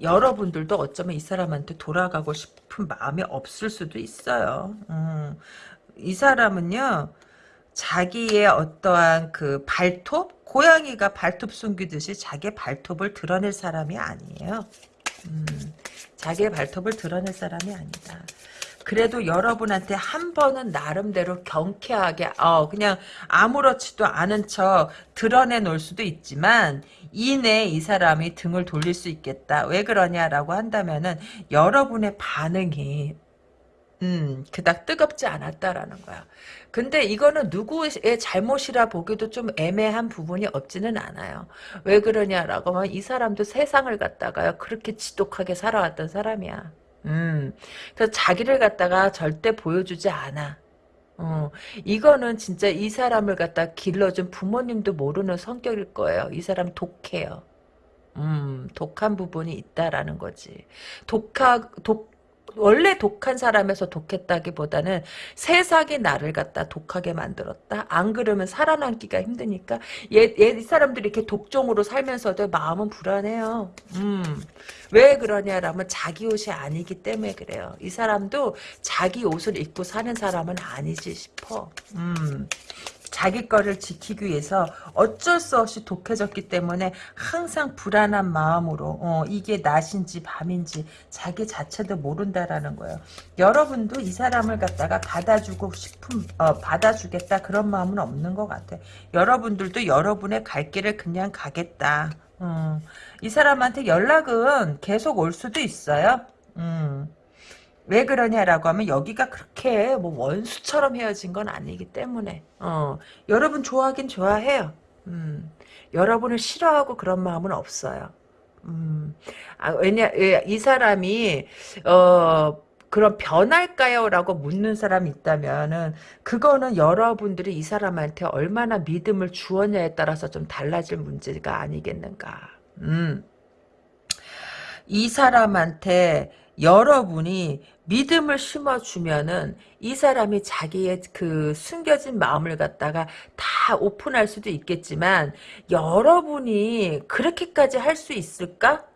여러분들도 어쩌면 이 사람한테 돌아가고 싶은 마음이 없을 수도 있어요. 음, 이 사람은요. 자기의 어떠한 그 발톱? 고양이가 발톱 숨기듯이 자기의 발톱을 드러낼 사람이 아니에요. 음, 자기의 발톱을 드러낼 사람이 아니다. 그래도 여러분한테 한 번은 나름대로 경쾌하게 어 그냥 아무렇지도 않은 척 드러내 놓을 수도 있지만 이내 이 사람이 등을 돌릴 수 있겠다. 왜 그러냐라고 한다면은 여러분의 반응이 음, 그닥 뜨겁지 않았다라는 거야. 근데 이거는 누구의 잘못이라 보기도 좀 애매한 부분이 없지는 않아요. 왜 그러냐라고 하면 이 사람도 세상을 갖다가요, 그렇게 지독하게 살아왔던 사람이야. 음, 그래서 자기를 갖다가 절대 보여주지 않아. 어, 이거는 진짜 이 사람을 갖다 길러준 부모님도 모르는 성격일 거예요. 이 사람 독해요. 음, 독한 부분이 있다라는 거지. 독하, 독, 원래 독한 사람에서 독했다기보다는 세상이 나를 갖다 독하게 만들었다. 안 그러면 살아남기가 힘드니까 얘, 얘 사람들이 이렇게 독종으로 살면서도 마음은 불안해요. 음. 왜 그러냐라면 자기 옷이 아니기 때문에 그래요. 이 사람도 자기 옷을 입고 사는 사람은 아니지 싶어. 음. 자기 거를 지키기 위해서 어쩔 수 없이 독해졌기 때문에 항상 불안한 마음으로 어, 이게 낮인지 밤인지 자기 자체도 모른다라는 거예요. 여러분도 이 사람을 갖다가 받아주고 싶은 어, 받아주겠다 그런 마음은 없는 것 같아. 여러분들도 여러분의 갈 길을 그냥 가겠다. 음, 이 사람한테 연락은 계속 올 수도 있어요. 음. 왜 그러냐라고 하면 여기가 그렇게 뭐 원수처럼 헤어진 건 아니기 때문에 어 여러분 좋아하긴 좋아해요. 음 여러분을 싫어하고 그런 마음은 없어요. 음 아, 왜냐 이 사람이 어 그런 변할까요?라고 묻는 사람이 있다면은 그거는 여러분들이 이 사람한테 얼마나 믿음을 주었냐에 따라서 좀 달라질 문제가 아니겠는가. 음. 이 사람한테 여러분이 믿음을 심어주면은 이 사람이 자기의 그 숨겨진 마음을 갖다가 다 오픈할 수도 있겠지만 여러분이 그렇게까지 할 수 있을까?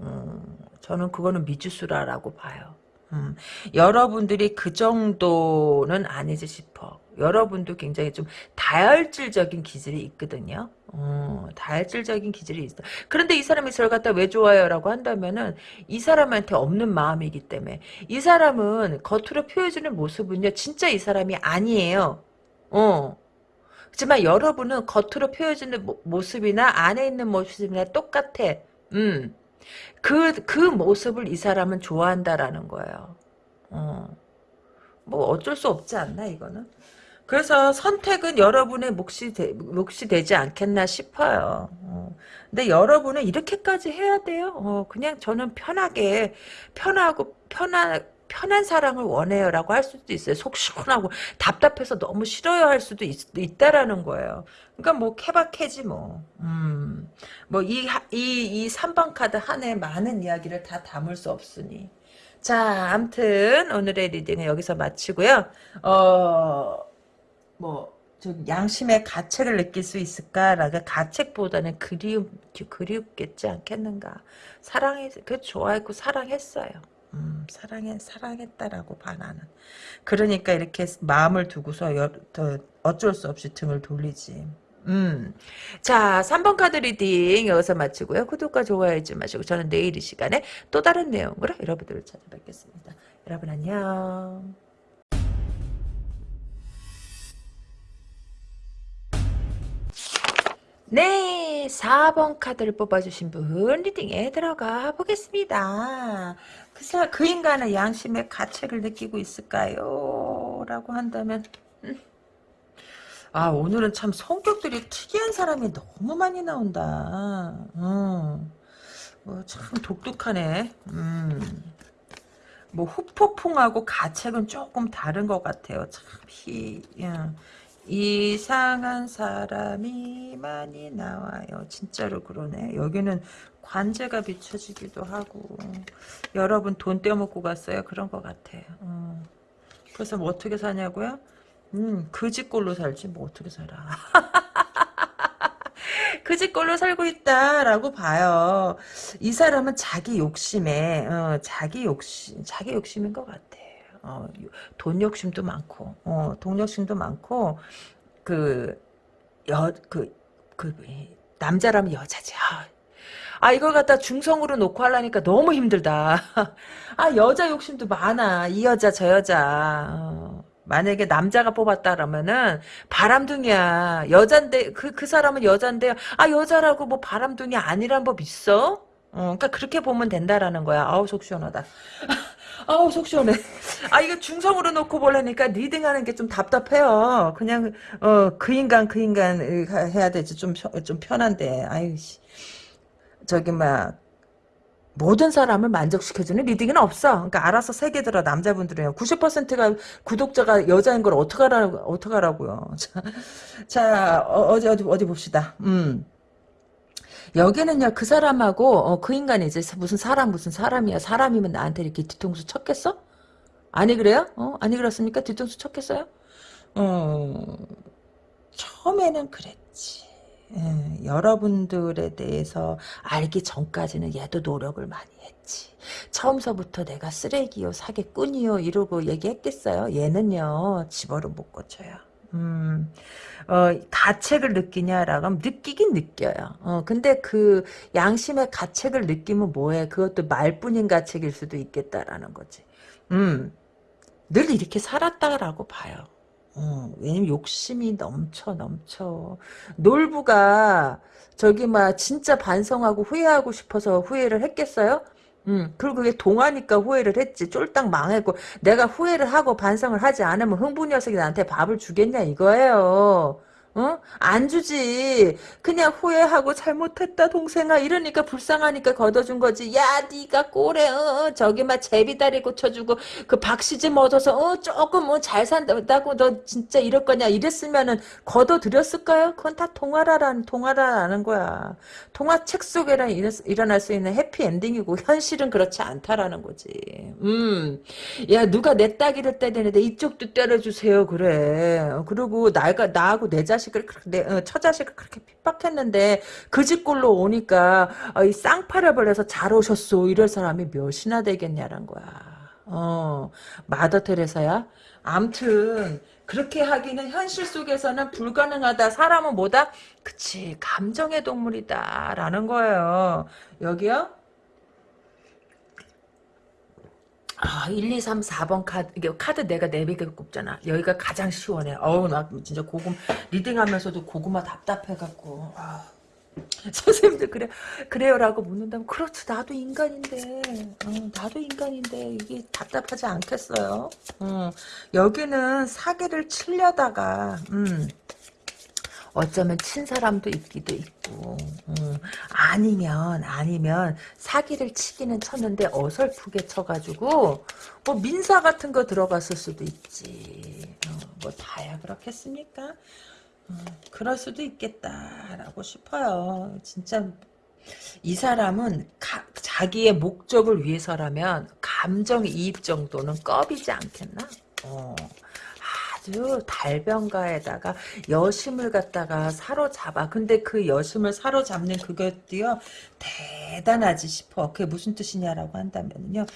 음, 저는 그거는 미주수라라고 봐요. 음, 여러분들이 그 정도는 아니지 싶어. 여러분도 굉장히 좀 다혈질적인 기질이 있거든요. 어, 다혈질적인 기질이 있어. 그런데 이 사람이 저를 갖다 왜 좋아요? 라고 한다면은 이 사람한테 없는 마음이기 때문에 이 사람은 겉으로 표해주는 모습은요 진짜 이 사람이 아니에요. 어. 하지만 여러분은 겉으로 표해주는 모 습이나 안에 있는 모습이나 똑같아. 음. 그, 그 모습을 이 사람은 좋아한다라는 거예요. 어. 뭐 어쩔 수 없지 않나 이거는. 그래서 선택은 여러분의 몫이, 되, 몫이 되지 않겠나 싶어요. 어. 근데 여러분은 이렇게까지 해야 돼요. 어, 그냥 저는 편하게, 편하고, 편한, 편한 사랑을 원해요 라고 할 수도 있어요. 속 시원하고 답답해서 너무 싫어요 할 수도 있, 다라는 거예요. 그러니까 뭐 케바케지 뭐. 음. 뭐이 이 이 3번 카드 안에 많은 이야기를 다 담을 수 없으니. 자, 암튼 오늘의 reading은 여기서 마치고요. 어, 뭐, 좀 양심의 가책을 느낄 수 있을까라고 가책보다는 그리움, 그리웠겠지 않겠는가. 사랑해, 그 좋아했고 사랑했어요. 음, 사랑해, 사랑했다라고 봐, 나는. 그러니까 이렇게 마음을 두고서 여, 더 어쩔 수 없이 등을 돌리지. 음. 자, 3번 카드 reading 여기서 마치고요. 구독과 좋아요 잊지 마시고 저는 내일 이 시간에 또 다른 내용으로 여러분들을 찾아뵙겠습니다. 여러분 안녕. 네, 4번 카드를 뽑아주신 분 reading에 들어가 보겠습니다. 그, 사, 그 인간은 양심의 가책을 느끼고 있을까요? 라고 한다면 음. 아 오늘은 참 성격들이 특이한 사람이 너무 많이 나온다. 음. 뭐참 독특하네. 음. 뭐 후폭풍하고 가책은 조금 다른 것 같아요. 참 희, 야. 이상한 사람이 많이 나와요. 진짜로 그러네. 여기는 관제가 비춰지기도 하고 여러분 돈 떼어먹고 갔어요. 그런 것 같아요. 어. 그래서 뭐 어떻게 사냐고요? 음, 그지꼴로 살지 뭐 어떻게 살아. [LAUGHS] 그지꼴로 살고 있다라고 봐요. 이 사람은 자기 욕심에 어, 자기 욕심 자기 욕심인 것 같아. 어, 돈 욕심도 많고, 어, 돈 욕심도 많고, 그, 여, 그, 그, 남자라면 여자지. 아, 아, 이걸 갖다 중성으로 놓고 하려니까 너무 힘들다. [LAUGHS] 아, 여자 욕심도 많아. 이 여자, 저 여자. 어, 만약에 남자가 뽑았다라면은 바람둥이야. 여잔데, 그, 그 사람은 여잔데, 아, 여자라고 뭐 바람둥이 아니란 법 있어? 어, 그러니까 그렇게 보면 된다라는 거야. 아우, 속 시원하다. [LAUGHS] 아우 속 시원해. 아 이거 중성으로 놓고 보려니까 reading하는 게 좀 답답해요. 그냥 어 그 인간 그 인간 해야 되지 좀 좀 편한데. 아유 씨. 저기 막 모든 사람을 만족시켜주는 reading은 없어. 그러니까 알아서 새겨들어 남자분들은 90%가 구독자가 여자인 걸 어떡하라 어떡하라고요. [LAUGHS] 자, 자 어, 어디 어디 어디 봅시다. 음. 여기는요 그 사람하고 어, 그 인간이 이제 무슨 사람 무슨 사람이야 사람이면 나한테 이렇게 뒤통수 쳤겠어? 아니 그래요? 어 아니 그렇습니까? 뒤통수 쳤겠어요? 어 처음에는 그랬지. 예, 여러분들에 대해서 알기 전까지는 얘도 노력을 많이 했지. 처음서부터 내가 쓰레기요, 사기꾼이요 이러고 얘기했겠어요. 얘는요 집어를 못 고쳐요. 음, 어, 가책을 느끼냐라고 하면 느끼긴 느껴요. 어, 근데 그 양심의 가책을 느끼면 뭐해? 그것도 말뿐인 가책일 수도 있겠다라는 거지. 음, 늘 이렇게 살았다라고 봐요. 어, 왜냐면 욕심이 넘쳐 넘쳐 놀부가 저기 막 진짜 반성하고 후회하고 싶어서 후회를 했겠어요? 음, 그리고 그게 동하니까 후회를 했지. 쫄딱 망했고, 내가 후회를 하고 반성을 하지 않으면 흥부 녀석이 나한테 밥을 주겠냐, 이거예요. 어? 안 주지. 그냥 후회하고 잘못했다 동생아 이러니까 불쌍하니까 걷어준 거지. 야 네가 꼬래 어, 저기 막 제비다리 고쳐주고 그 박시즘 얻어서 어 조금 뭐잘 산다고 너 진짜 이럴 거냐 이랬으면은 걷어들였을까요? 그건 다 동화라라는 동화라는 거야. 동화 책 속에는 일어날 수 있는 해피 엔딩이고 현실은 그렇지 않다라는 거지. 음. 야 누가 내 따기를 때리는데 이쪽도 때려주세요 그래. 그리고 나가 나하고 내 자식 자식을 내 어, 처자식을 그렇게 핍박했는데 그 집골로 오니까 어, 이 쌍파를 해서 잘 오셨소 이럴 사람이 몇이나 되겠냐는 거야. 어 마더 테레사야. 암튼 그렇게 하기는 현실 속에서는 불가능하다. 사람은 뭐다? 그치 감정의 동물이다 라는 거예요. 여기요? 아, 1, 2, 3, 4번 카드, 이게 카드 내가 4개 꼽잖아. 여기가 가장 시원해. 어우, 나 진짜 고구마, 리딩하면서도 고구마 답답해갖고. 아. [LAUGHS] 선생님들 그래 그래요라고 묻는다면 그렇지 나도 인간인데 어, 나도 인간인데 이게 답답하지 않겠어요 어, 여기는 사기를 치려다가 음, 어쩌면 친 사람도 있기도 있고 음, 아니면 아니면 사기를 치기는 쳤는데 어설프게 쳐가지고 뭐 민사 같은 거 들어갔을 수도 있지. 어, 뭐 다야 그렇겠습니까? 어, 그럴 수도 있겠다라고 싶어요. 진짜 이 사람은 가, 자기의 목적을 위해서라면 감정 이입 정도는 껍이지 않겠나? 어. 아주 달변가에다가 여심을 갖다가 사로잡아. 근데 그 여심을 사로잡는 그것도요, 대단하지 싶어. 그게 무슨 뜻이냐라고 한다면요,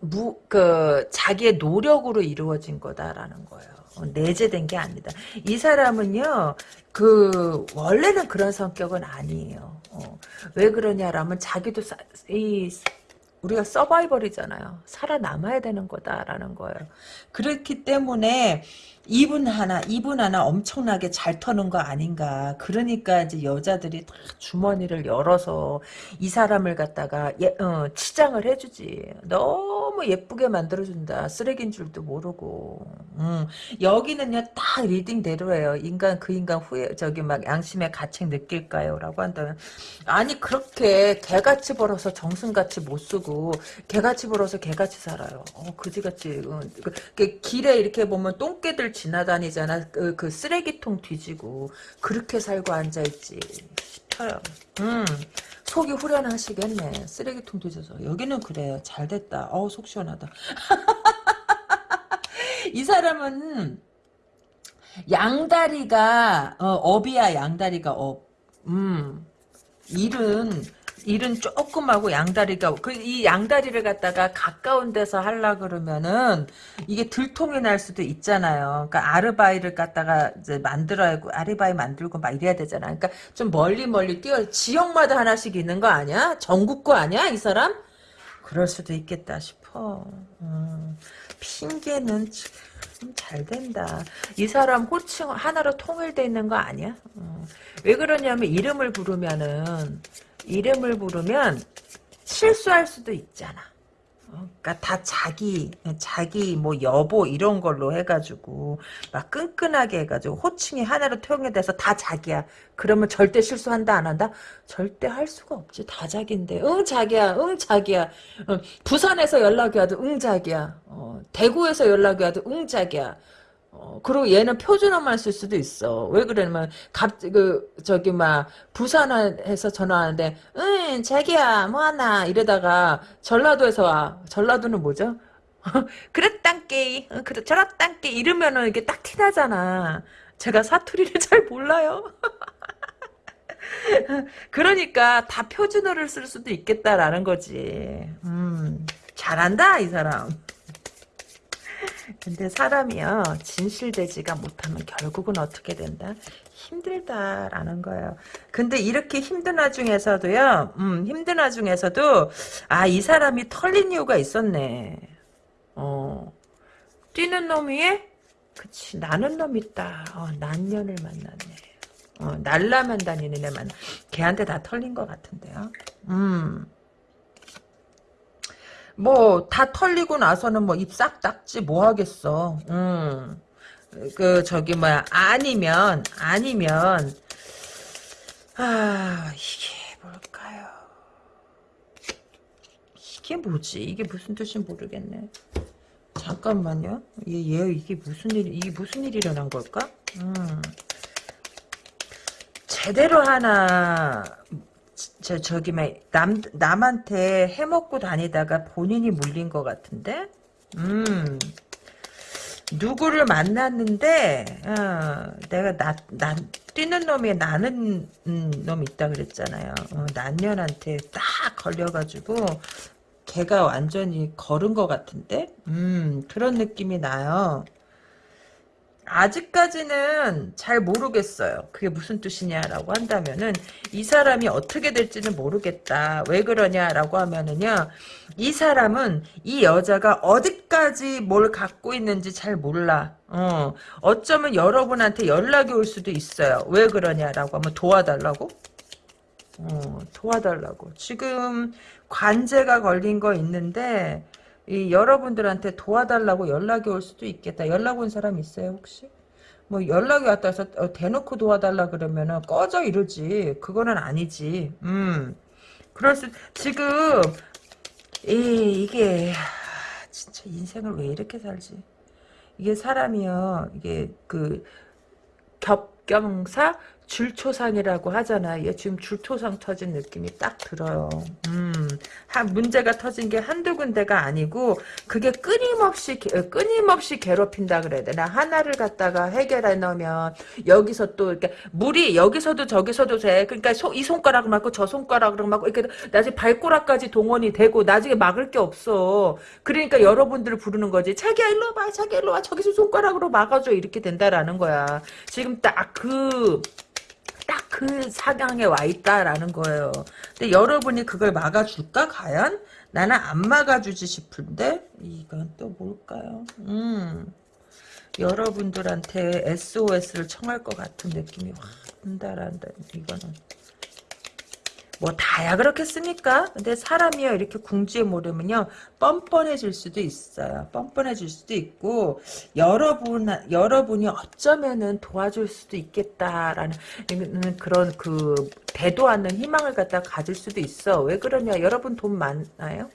무, 그, 자기의 노력으로 이루어진 거다라는 거예요. 어, 내재된 게 아니다. 이 사람은요, 그, 원래는 그런 성격은 아니에요. 어, 왜 그러냐라면 자기도 사, 이, 우리가 서바이벌이잖아요. 살아남아야 되는 거다라는 거예요. 그렇기 때문에 이분 하나, 이분 하나 엄청나게 잘 터는 거 아닌가. 그러니까 이제 여자들이 다 주머니를 열어서 이 사람을 갖다가 예, 어, 치장을 해주지. 너무 예쁘게 만들어준다. 쓰레기인 줄도 모르고. 음, 여기는요, 딱 리딩대로예요. 인간, 그 인간 후에, 저기 막 양심의 가책 느낄까요? 라고 한다면. 아니, 그렇게 개같이 벌어서 정승같이 못 쓰고, 개같이 벌어서 개같이 살아요. 어, 그지같이. 어, 그, 그 길에 이렇게 보면 똥개들 지나다니잖아. 그, 그 쓰레기통 뒤지고 그렇게 살고 앉아있지. 음, 속이 후련하시겠네. 쓰레기통 뒤져서. 여기는 그래요. 잘 됐다. 어우 속 시원하다. [LAUGHS] 이 사람은 양다리가 어, 업이야 양다리가 업. 음 일은 일은 조금 하고 양다리가 그 이 양다리를 갖다가 가까운 데서 하려 그러면은 이게 들통이 날 수도 있잖아요. 그러니까 알리바이를 갖다가 이제 만들어야 하고 알리바이 만들고 막 이래야 되잖아. 그러니까 좀 멀리 멀리 뛰어 지역마다 하나씩 있는 거 아니야? 전국 거 아니야 이 사람? 그럴 수도 있겠다 싶어. 음, 핑계는 좀잘 된다. 이 사람 호칭 하나로 통일돼 있는 거 아니야? 음, 왜 그러냐면 이름을 부르면은 이름을 부르면 실수할 수도 있잖아. 어, 그러니까 다 자기 자기 뭐 여보 이런 걸로 해가지고 막 끈끈하게 해가지고 호칭이 하나로 통일돼서 다 자기야. 그러면 절대 실수한다 안 한다? 절대 할 수가 없지. 다 자기인데. 응 자기야. 응 자기야. 응, 부산에서 연락이 와도 응 자기야. 어, 대구에서 연락이 와도 응 자기야. 어, 그리고 얘는 표준어만 쓸 수도 있어. 왜 그러냐면, 갑, 그, 저기, 막, 부산에서 전화하는데, 응, 자기야, 뭐하나, 이러다가, 전라도에서 와. 전라도는 뭐죠? [LAUGHS] 그랬단께, 어, 그래, 저랬단께, 이러면은 이게 딱 티나잖아. 제가 사투리를 [LAUGHS] 잘 몰라요. [LAUGHS] 그러니까 다 표준어를 쓸 수도 있겠다라는 거지. 음, 잘한다, 이 사람. 근데 사람이요 진실되지가 못하면 결국은 어떻게 된다? 힘들다라는 거예요. 근데 이렇게 힘든 와중에서도요 음, 힘든 와중에서도 아 이 사람이 털린 이유가 있었네. 어. 뛰는 놈 위에 그치 나는 놈 있다. 어, 난년을 만났네. 어, 날라만 다니는 애만. 걔한테 다 털린 것 같은데요. 음 뭐 다 털리고 나서는 뭐 입 싹 닦지 뭐 하겠어. 음. 그 저기 뭐야 아니면 아니면 아 이게 뭘까요? 이게 뭐지? 이게 무슨 뜻인지 모르겠네. 잠깐만요. 얘, 얘 이게 무슨 일 이게 무슨 일이 일어난 걸까? 음. 제대로 하나 저 저기 남 남한테 해먹고 다니다가 본인이 물린 것 같은데. 음. 누구를 만났는데 어, 내가 나, 나 뛰는 놈이 나는 음, 놈 있다 그랬잖아요. 어, 난년한테 딱 걸려가지고 걔가 완전히 걸은 것 같은데 음 그런 느낌이 나요. 아직까지는 잘 모르겠어요. 그게 무슨 뜻이냐라고 한다면은 이 사람이 어떻게 될지는 모르겠다. 왜 그러냐라고 하면은요. 이 사람은 이 여자가 어디까지 뭘 갖고 있는지 잘 몰라. 어, 어쩌면 여러분한테 연락이 올 수도 있어요. 왜 그러냐라고 하면 도와달라고? 어, 도와달라고. 지금 관제가 걸린 거 있는데 이 여러분들한테 도와달라고 연락이 올 수도 있겠다. 연락 온 사람 있어요 혹시? 뭐 연락이 왔다 해서 어, 대놓고 도와달라 그러면은 꺼져 이러지. 그거는 아니지. 음. 그럴 수 지금 이 이게 진짜 인생을 왜 이렇게 살지? 이게 사람이요. 이게 그 겹경사 줄초상이라고 하잖아. 얘 지금 줄초상 터진 느낌이 딱 들어요. 음, 한 문제가 터진 게 한두 군데가 아니고 그게 끊임없이 끊임없이 괴롭힌다 그래야 되나? 하나를 갖다가 해결해 놓으면 여기서 또 이렇게 물이 여기서도 저기서도 돼. 그러니까 소, 이 손가락을 맞고 저 손가락을 맞고 이렇게 나중에 발꼬락까지 동원이 되고 나중에 막을 게 없어. 그러니까 여러분들을 부르는 거지. 자기야 일로 와봐. 자기야 일로 와. 저기서 손가락으로 막아줘. 이렇게 된다라는 거야. 지금 딱그 딱 그 사강에 와 있다라는 거예요. 근데 여러분이 그걸 막아줄까 과연? 나는 안 막아주지 싶은데 이건 또 뭘까요? 음 여러분들한테 SOS를 청할 것 같은 느낌이 확 든다란다 이거는 뭐 다야 그렇겠습니까? 근데 사람이요 이렇게 궁지에 모르면요 뻔뻔해질 수도 있어요. 뻔뻔해질 수도 있고 여러분 여러분이 어쩌면은 도와줄 수도 있겠다라는 그런 그 대도 않는 희망을 갖다 가질 수도 있어. 왜 그러냐? 여러분 돈 많아요?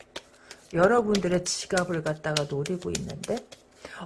여러분들의 지갑을 갖다가 노리고 있는데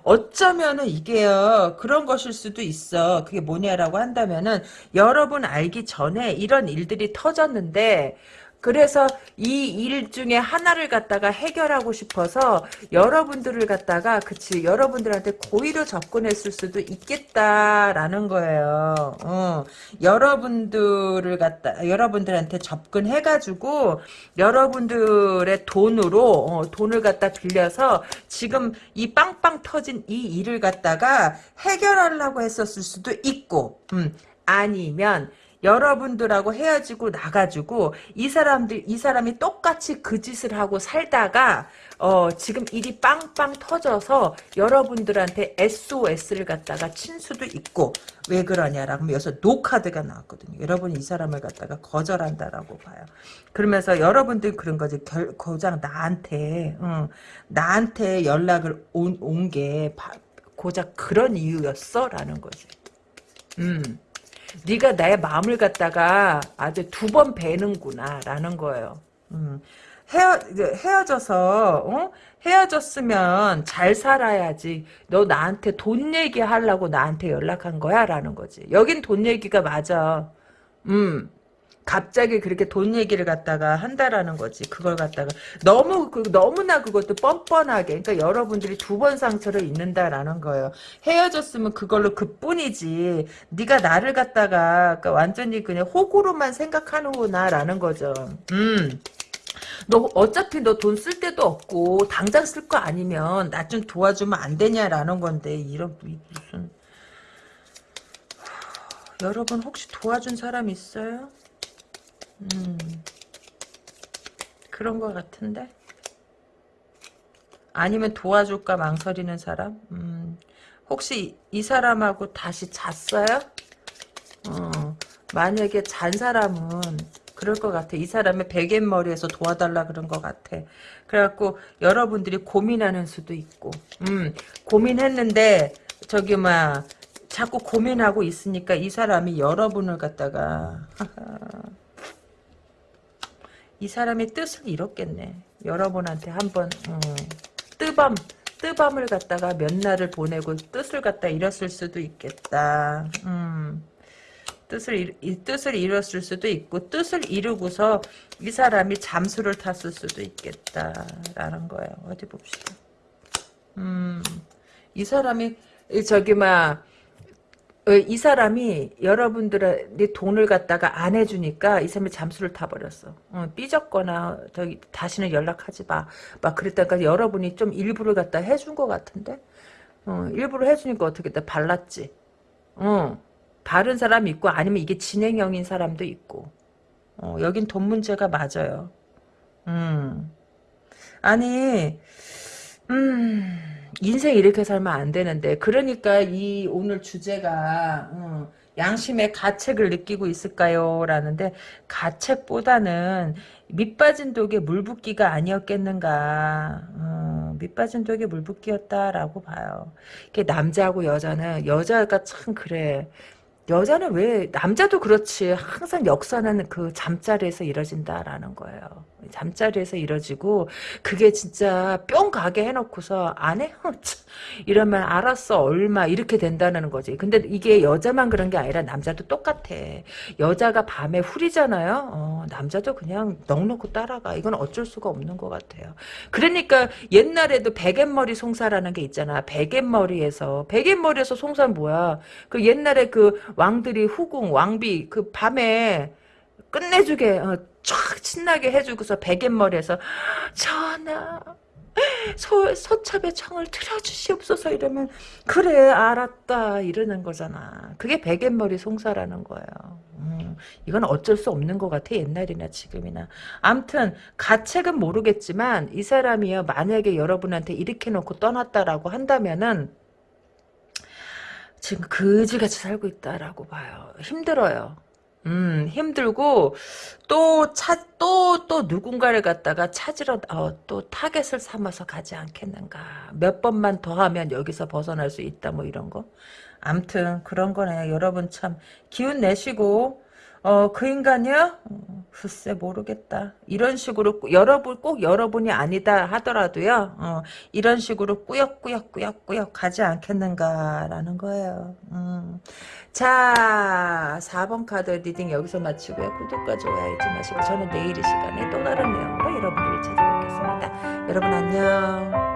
어쩌면은 이게요 그런 것일 수도 있어. 그게 뭐냐라고 한다면은 여러분 알기 전에 이런 일들이 터졌는데 그래서 이 일 중에 하나를 갖다가 해결하고 싶어서 여러분들을 갖다가 그치 여러분들한테 고의로 접근했을 수도 있겠다라는 거예요. 어, 여러분들을 갖다 여러분들한테 접근해가지고 여러분들의 돈으로 어, 돈을 갖다 빌려서 지금 이 빵빵 터진 이 일을 갖다가 해결하려고 했었을 수도 있고 음, 아니면 여러분들하고 헤어지고 나가지고 이 사람들 이 사람이 똑같이 그 짓을 하고 살다가 어 지금 일이 빵빵 터져서 여러분들한테 SOS를 갖다가 친 수도 있고 왜 그러냐라고 하면 여기서 노카드가 나왔거든요. 여러분이 이 사람을 갖다가 거절한다라고 봐요. 그러면서 여러분들 그런 거지 결, 고장 나한테 응, 나한테 연락을 온 게 고작 그런 이유였어? 라는 거지. 음. 네가 나의 마음을 갖다가 아주 두 번 베는구나 라는 거예요. 음. 헤어 헤어져서 어? 헤어졌으면 잘 살아야지. 너 나한테 돈 얘기하려고 나한테 연락한 거야 라는 거지. 여긴 돈 얘기가 맞아. 음. 갑자기 그렇게 돈 얘기를 갖다가 한다라는 거지. 그걸 갖다가 너무 그 너무나 그것도 뻔뻔하게. 그러니까 여러분들이 두 번 상처를 입는다라는 거예요. 헤어졌으면 그걸로 그뿐이지. 네가 나를 갖다가 그러니까 완전히 그냥 호구로만 생각하는구나라는 거죠. 음. 너 어차피 너 돈 쓸 데도 없고 당장 쓸 거 아니면 나 좀 도와주면 안 되냐라는 건데 이런 무슨 여러분 혹시 도와준 사람 있어요? 음 그런 것 같은데 아니면 도와줄까 망설이는 사람? 음 혹시 이 사람하고 다시 잤어요? 어 만약에 잔 사람은 그럴 것 같아. 이 사람의 베갯머리에서 도와달라 그런 것 같아. 그래갖고 여러분들이 고민하는 수도 있고, 음, 고민했는데 저기 막 자꾸 고민하고 있으니까 이 사람이 여러분을 갖다가 [LAUGHS] 이 사람이 뜻을 잃었겠네. 여러분한테 한번 음, 뜨밤 뜨밤을 갖다가 몇 날을 보내고 뜻을 갖다 잃었을 수도 있겠다. 음. 뜻을 이 뜻을 이뤘을 수도 있고 뜻을 이루고서 이 사람이 잠수를 탔을 수도 있겠다라는 거예요. 어디 봅시다. 음, 이 사람이 저기 막 이 사람이 여러분들의 돈을 갖다가 안 해주니까 이 사람이 잠수를 타버렸어. 어, 삐졌거나 저기 다시는 연락하지 마. 막 그랬다가 여러분이 좀 일부를 갖다 해준 것 같은데 어, 일부러 해주니까 어떻게 돼 발랐지. 어. 바른 사람 있고 아니면 이게 진행형인 사람도 있고 어, 여긴 돈 문제가 맞아요. 음. 아니 음, 인생 이렇게 살면 안 되는데 그러니까 이 오늘 주제가 음, 양심의 가책을 느끼고 있을까요? 라는데 가책보다는 밑빠진 독에 물붓기가 아니었겠는가 어, 밑빠진 독에 물붓기였다라고 봐요. 이게 남자하고 여자는 여자가 참 그래 여자는 왜 남자도 그렇지 항상 역사는 그 잠자리에서 이뤄진다라는 거예요. 잠자리에서 이뤄지고 그게 진짜 뿅 가게 해놓고서 안 해? [LAUGHS] 이러면 알았어 얼마 이렇게 된다는 거지. 근데 이게 여자만 그런 게 아니라 남자도 똑같아. 여자가 밤에 후리잖아요. 어, 남자도 그냥 넉넉히 따라가. 이건 어쩔 수가 없는 것 같아요. 그러니까 옛날에도 베갯머리 송사라는 게 있잖아. 베갯머리에서 베갯머리에서 송사는 뭐야? 그 옛날에 그 왕들이 후궁 왕비 그 밤에 끝내주게 어, 촥 신나게 해주고서 베갯머리에서 전하 소, 소첩의 청을 들어주시옵소서 이러면 그래 알았다 이러는 거잖아. 그게 베갯머리 송사라는 거예요. 음, 이건 어쩔 수 없는 것 같아 옛날이나 지금이나. 암튼 가책은 모르겠지만 이 사람이요 만약에 여러분한테 이렇게 놓고 떠났다라고 한다면은 지금 그지같이 살고 있다라고 봐요. 힘들어요 음, 힘들고, 또, 차, 또, 또 누군가를 갖다가 찾으러, 어, 또 타겟을 삼아서 가지 않겠는가. 몇 번만 더 하면 여기서 벗어날 수 있다, 뭐 이런 거. 암튼, 그런 거네. 여러분 참, 기운 내시고, 어, 그 인간이요? 어, 글쎄 모르겠다. 이런 식으로 여러분 꼭 여러분이 아니다 하더라도요. 어, 이런 식으로 꾸역꾸역꾸역꾸역 가지 않겠는가라는 거예요. 음. 자 4번 카드 reading 여기서 마치고요. 구독과 좋아요 잊지 마시고 저는 내일 이 시간에 또 다른 내용으로 여러분들을 찾아뵙겠습니다. 여러분 안녕.